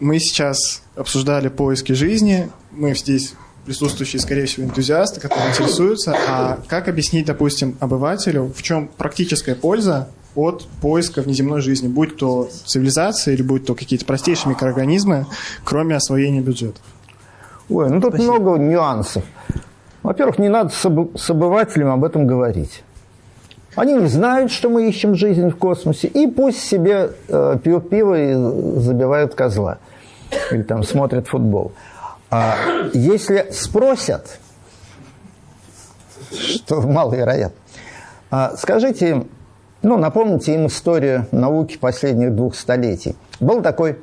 мы сейчас обсуждали поиски жизни. Мы здесь присутствующие, скорее всего, энтузиасты, которые интересуются. А как объяснить, допустим, обывателю, в чем практическая польза от поиска внеземной жизни, будь то цивилизация или будь то какие-то простейшие микроорганизмы, кроме освоения бюджетов? Ой, ну тут Спасибо. много нюансов. Во-первых, не надо с обывателем об этом говорить. Они не знают, что мы ищем жизнь в космосе, и пусть себе э, пьют пиво и забивают козла. Или там смотрят футбол. А если спросят, что маловероятно, а скажите им, ну, напомните им историю науки последних двух столетий. Был такой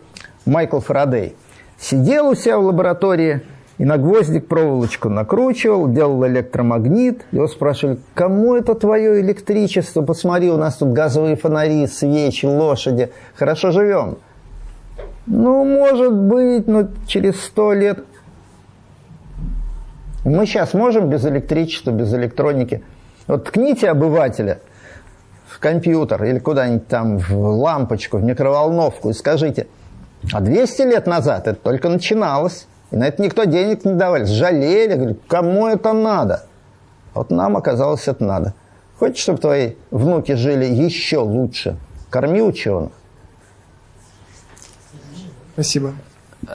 Майкл Фарадей. Сидел у себя в лаборатории и на гвоздик проволочку накручивал, делал электромагнит. Его спрашивали, кому это твое электричество? Посмотри, у нас тут газовые фонари, свечи, лошади. Хорошо живем. Ну, может быть, но через сто лет. Мы сейчас можем без электричества, без электроники. Вот ткните обывателя – компьютер или куда-нибудь там в лампочку, в микроволновку и скажите, а 200 лет назад это только начиналось, и на это никто денег не давали, жалели, говорили, кому это надо? А вот нам оказалось это надо. Хочешь, чтобы твои внуки жили еще лучше? Корми ученых. Спасибо.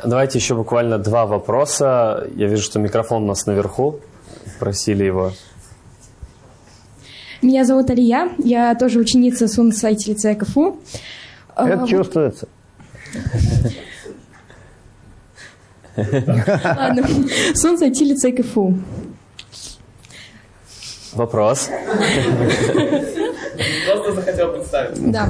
Давайте еще буквально два вопроса. Я вижу, что микрофон у нас наверху. Просили его меня зовут Алия, я тоже ученица Сун-сайта лицея КФУ. Это а, чувствуется. Ладно, Сун-сайта лицея КФУ. Вопрос. Просто захотел представить. Да.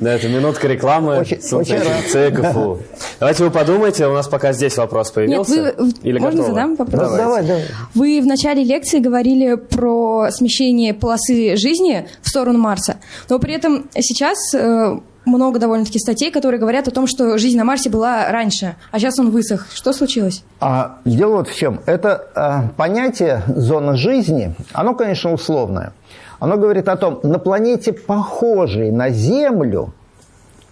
Да, это минутка рекламы. Очень, очень рад. ЦКФУ. Давайте вы подумайте, у нас пока здесь вопрос появился. Нет, вы... Или Можно готовы? задам вопрос? Давай. давай, давай. Вы в начале лекции говорили про смещение полосы жизни в сторону Марса, но при этом сейчас э, много довольно-таки статей, которые говорят о том, что жизнь на Марсе была раньше, а сейчас он высох. Что случилось? А, дело вот в чем. Это а, понятие зона жизни, оно, конечно, условное. Оно говорит о том, на планете, похожей на Землю,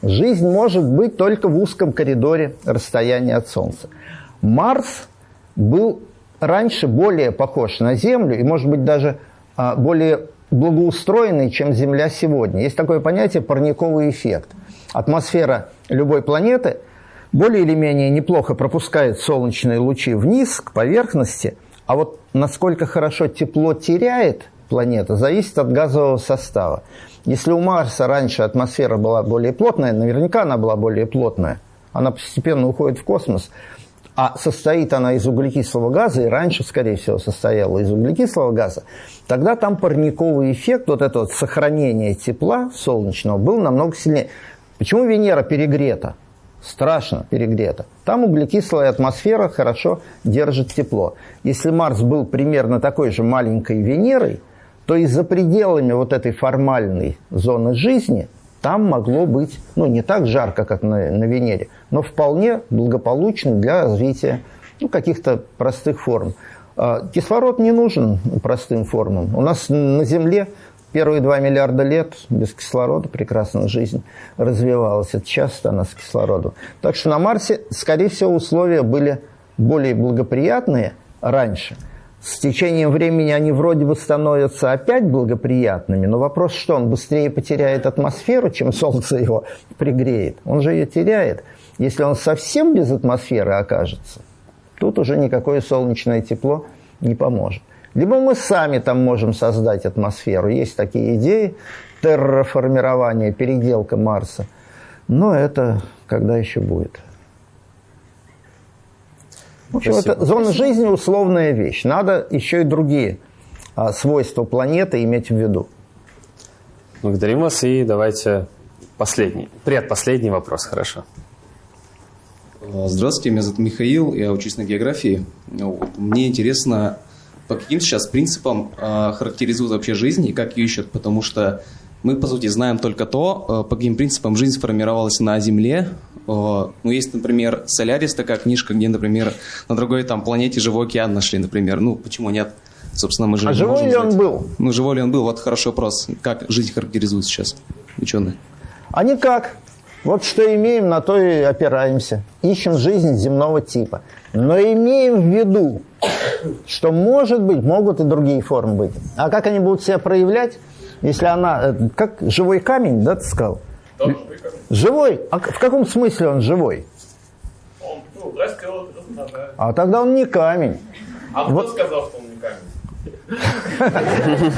жизнь может быть только в узком коридоре расстояния от Солнца. Марс был раньше более похож на Землю и, может быть, даже а, более благоустроенный, чем Земля сегодня. Есть такое понятие парниковый эффект. Атмосфера любой планеты более или менее неплохо пропускает солнечные лучи вниз, к поверхности, а вот насколько хорошо тепло теряет планета, зависит от газового состава. Если у Марса раньше атмосфера была более плотная, наверняка она была более плотная, она постепенно уходит в космос, а состоит она из углекислого газа, и раньше, скорее всего, состояла из углекислого газа, тогда там парниковый эффект, вот это вот сохранение тепла солнечного, был намного сильнее. Почему Венера перегрета? Страшно перегрета. Там углекислая атмосфера хорошо держит тепло. Если Марс был примерно такой же маленькой Венерой, то и за пределами вот этой формальной зоны жизни там могло быть, ну, не так жарко, как на, на Венере, но вполне благополучно для развития ну, каких-то простых форм. А, кислород не нужен простым формам. У нас на Земле первые 2 миллиарда лет без кислорода прекрасно жизнь развивалась. Это часто она с кислородом. Так что на Марсе, скорее всего, условия были более благоприятные раньше – с течением времени они вроде бы становятся опять благоприятными, но вопрос, что он быстрее потеряет атмосферу, чем Солнце его пригреет. Он же ее теряет. Если он совсем без атмосферы окажется, тут уже никакое солнечное тепло не поможет. Либо мы сами там можем создать атмосферу. Есть такие идеи терраформирования, переделка Марса. Но это когда еще будет? В общем, это зона жизни условная вещь. Надо еще и другие а, свойства планеты иметь в виду. Благодарим вас и давайте последний, предпоследний вопрос, хорошо. Здравствуйте, меня зовут Михаил, я учусь на географии. Мне интересно, по каким сейчас принципам э, характеризуют вообще жизнь и как ее ищут, потому что мы, по сути, знаем только то, э, по каким принципам жизнь формировалась на Земле. Э, ну, есть, например, «Солярис», такая книжка, где, например, на другой там планете живой океан нашли, например. Ну, почему нет? Собственно, мы же а живой ли он был? Ну, живой ли он был? Вот хороший вопрос. Как жизнь характеризует сейчас ученые? А никак. Вот что имеем, на то и опираемся. Ищем жизнь земного типа. Но имеем в виду, что, может быть, могут и другие формы быть. А как они будут себя проявлять, если она... Э, как живой камень, да, ты сказал? Да, живой камень. Живой? А в каком смысле он живой? Он ну, растет, размножается. А тогда он не камень. А вот. кто сказал, что он не камень?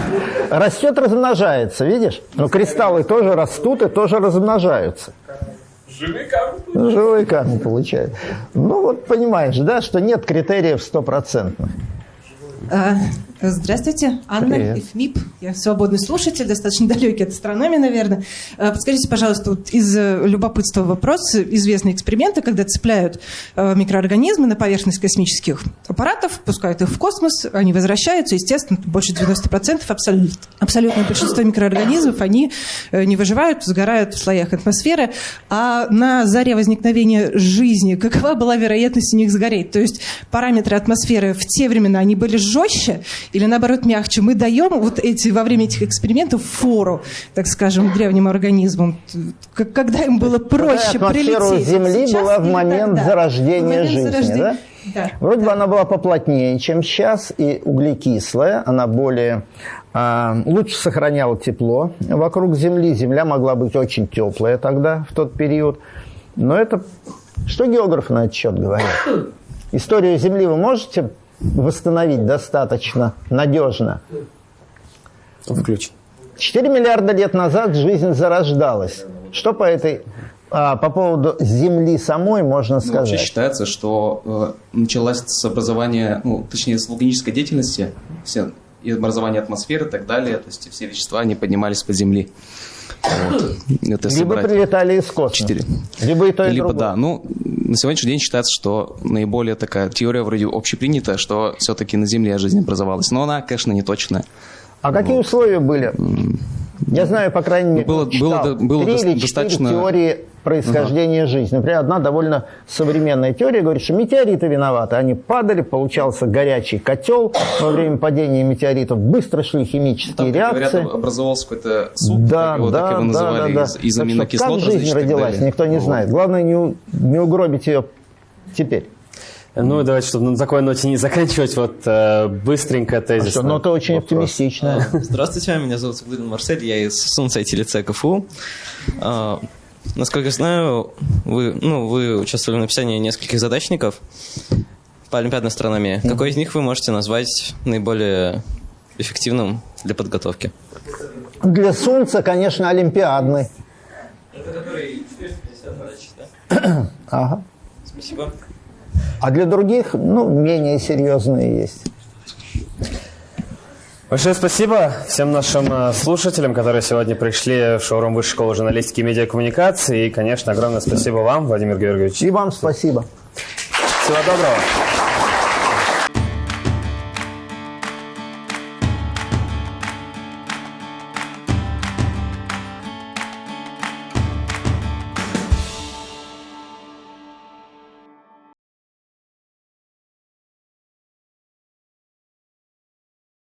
Растет, размножается, видишь? Но кристаллы тоже растут и тоже размножаются. Живые камни. Живые камни получают. Ну вот понимаешь, да, что нет критериев стопроцентных. Здравствуйте, Анна Привет. ИФМИП. Я свободный слушатель, достаточно далекий от астрономии, наверное. А, Подскажите, пожалуйста, вот из э, любопытства вопрос. Известные эксперименты, когда цепляют э, микроорганизмы на поверхность космических аппаратов, пускают их в космос, они возвращаются, естественно, больше 90%, абсолют, абсолютное большинство микроорганизмов, они э, не выживают, сгорают в слоях атмосферы. А на заре возникновения жизни какова была вероятность у них сгореть? То есть параметры атмосферы в те времена, они были жестче или наоборот мягче? Мы даем вот эти, во время этих экспериментов фору, так скажем, древним организмам, когда им было проще атмосфера прилететь. Земли Сейчас была в момент тогда? зарождения В момент жизни, зарождения. да? Да. Вроде бы она была поплотнее, чем сейчас, и углекислая, она более а, лучше сохраняла тепло вокруг Земли. Земля могла быть очень теплая тогда, в тот период. Но это... Что географы на этот счет говорят? Историю Земли вы можете восстановить достаточно надежно? Включен. 4 миллиарда лет назад жизнь зарождалась. Что по этой а, по поводу Земли самой можно Ну, вообще сказать? считается, что э, началась с образования, ну, точнее, с вулканической деятельности, все, и образования атмосферы и так далее, то есть все вещества, они поднимались по земли. Вот. Это Либо прилетали из космоса. четыре. Либо и то, и Либо другое. да. Ну, на сегодняшний день считается, что наиболее такая теория вроде общепринятая, что все-таки на Земле жизнь образовалась. Но она, конечно, не точная. А какие условия были? Я знаю, по крайней мере, было- было- было три или четыре достаточно- теории происхождения жизни. Например, одна довольно современная теория говорит, что метеориты виноваты. Они падали, получался горячий котел во время падения метеоритов, быстро шли химические Там, реакции. говорят, образовался какой-то суп, Да, так его, да, так его да, называли, да, да. из, из Так что аминокислот Как жизнь так родилась, никто не знает. Главное не, не угробить ее теперь. Ну давайте, чтобы на такой ноте не заканчивать, вот э, быстренько тезис. А Что, ну, это очень оптимистично. Здравствуйте, меня зовут Саглырин Марсель, я из Сунсайти лицея КФУ. А, насколько я знаю, вы, ну, вы участвовали в написании нескольких задачников по олимпиадной астрономии. Какой из них вы можете назвать наиболее эффективным для подготовки? Для Солнца, конечно, олимпиадный. Это который 450 задач, да? Ага. Спасибо. А для других, ну, менее серьезные есть. Большое спасибо всем нашим э, слушателям, которые сегодня пришли в шоурум Высшей школы журналистики и медиакоммуникации. И, конечно, огромное спасибо вам, Владимир Георгиевич. И вам спасибо. Всего доброго.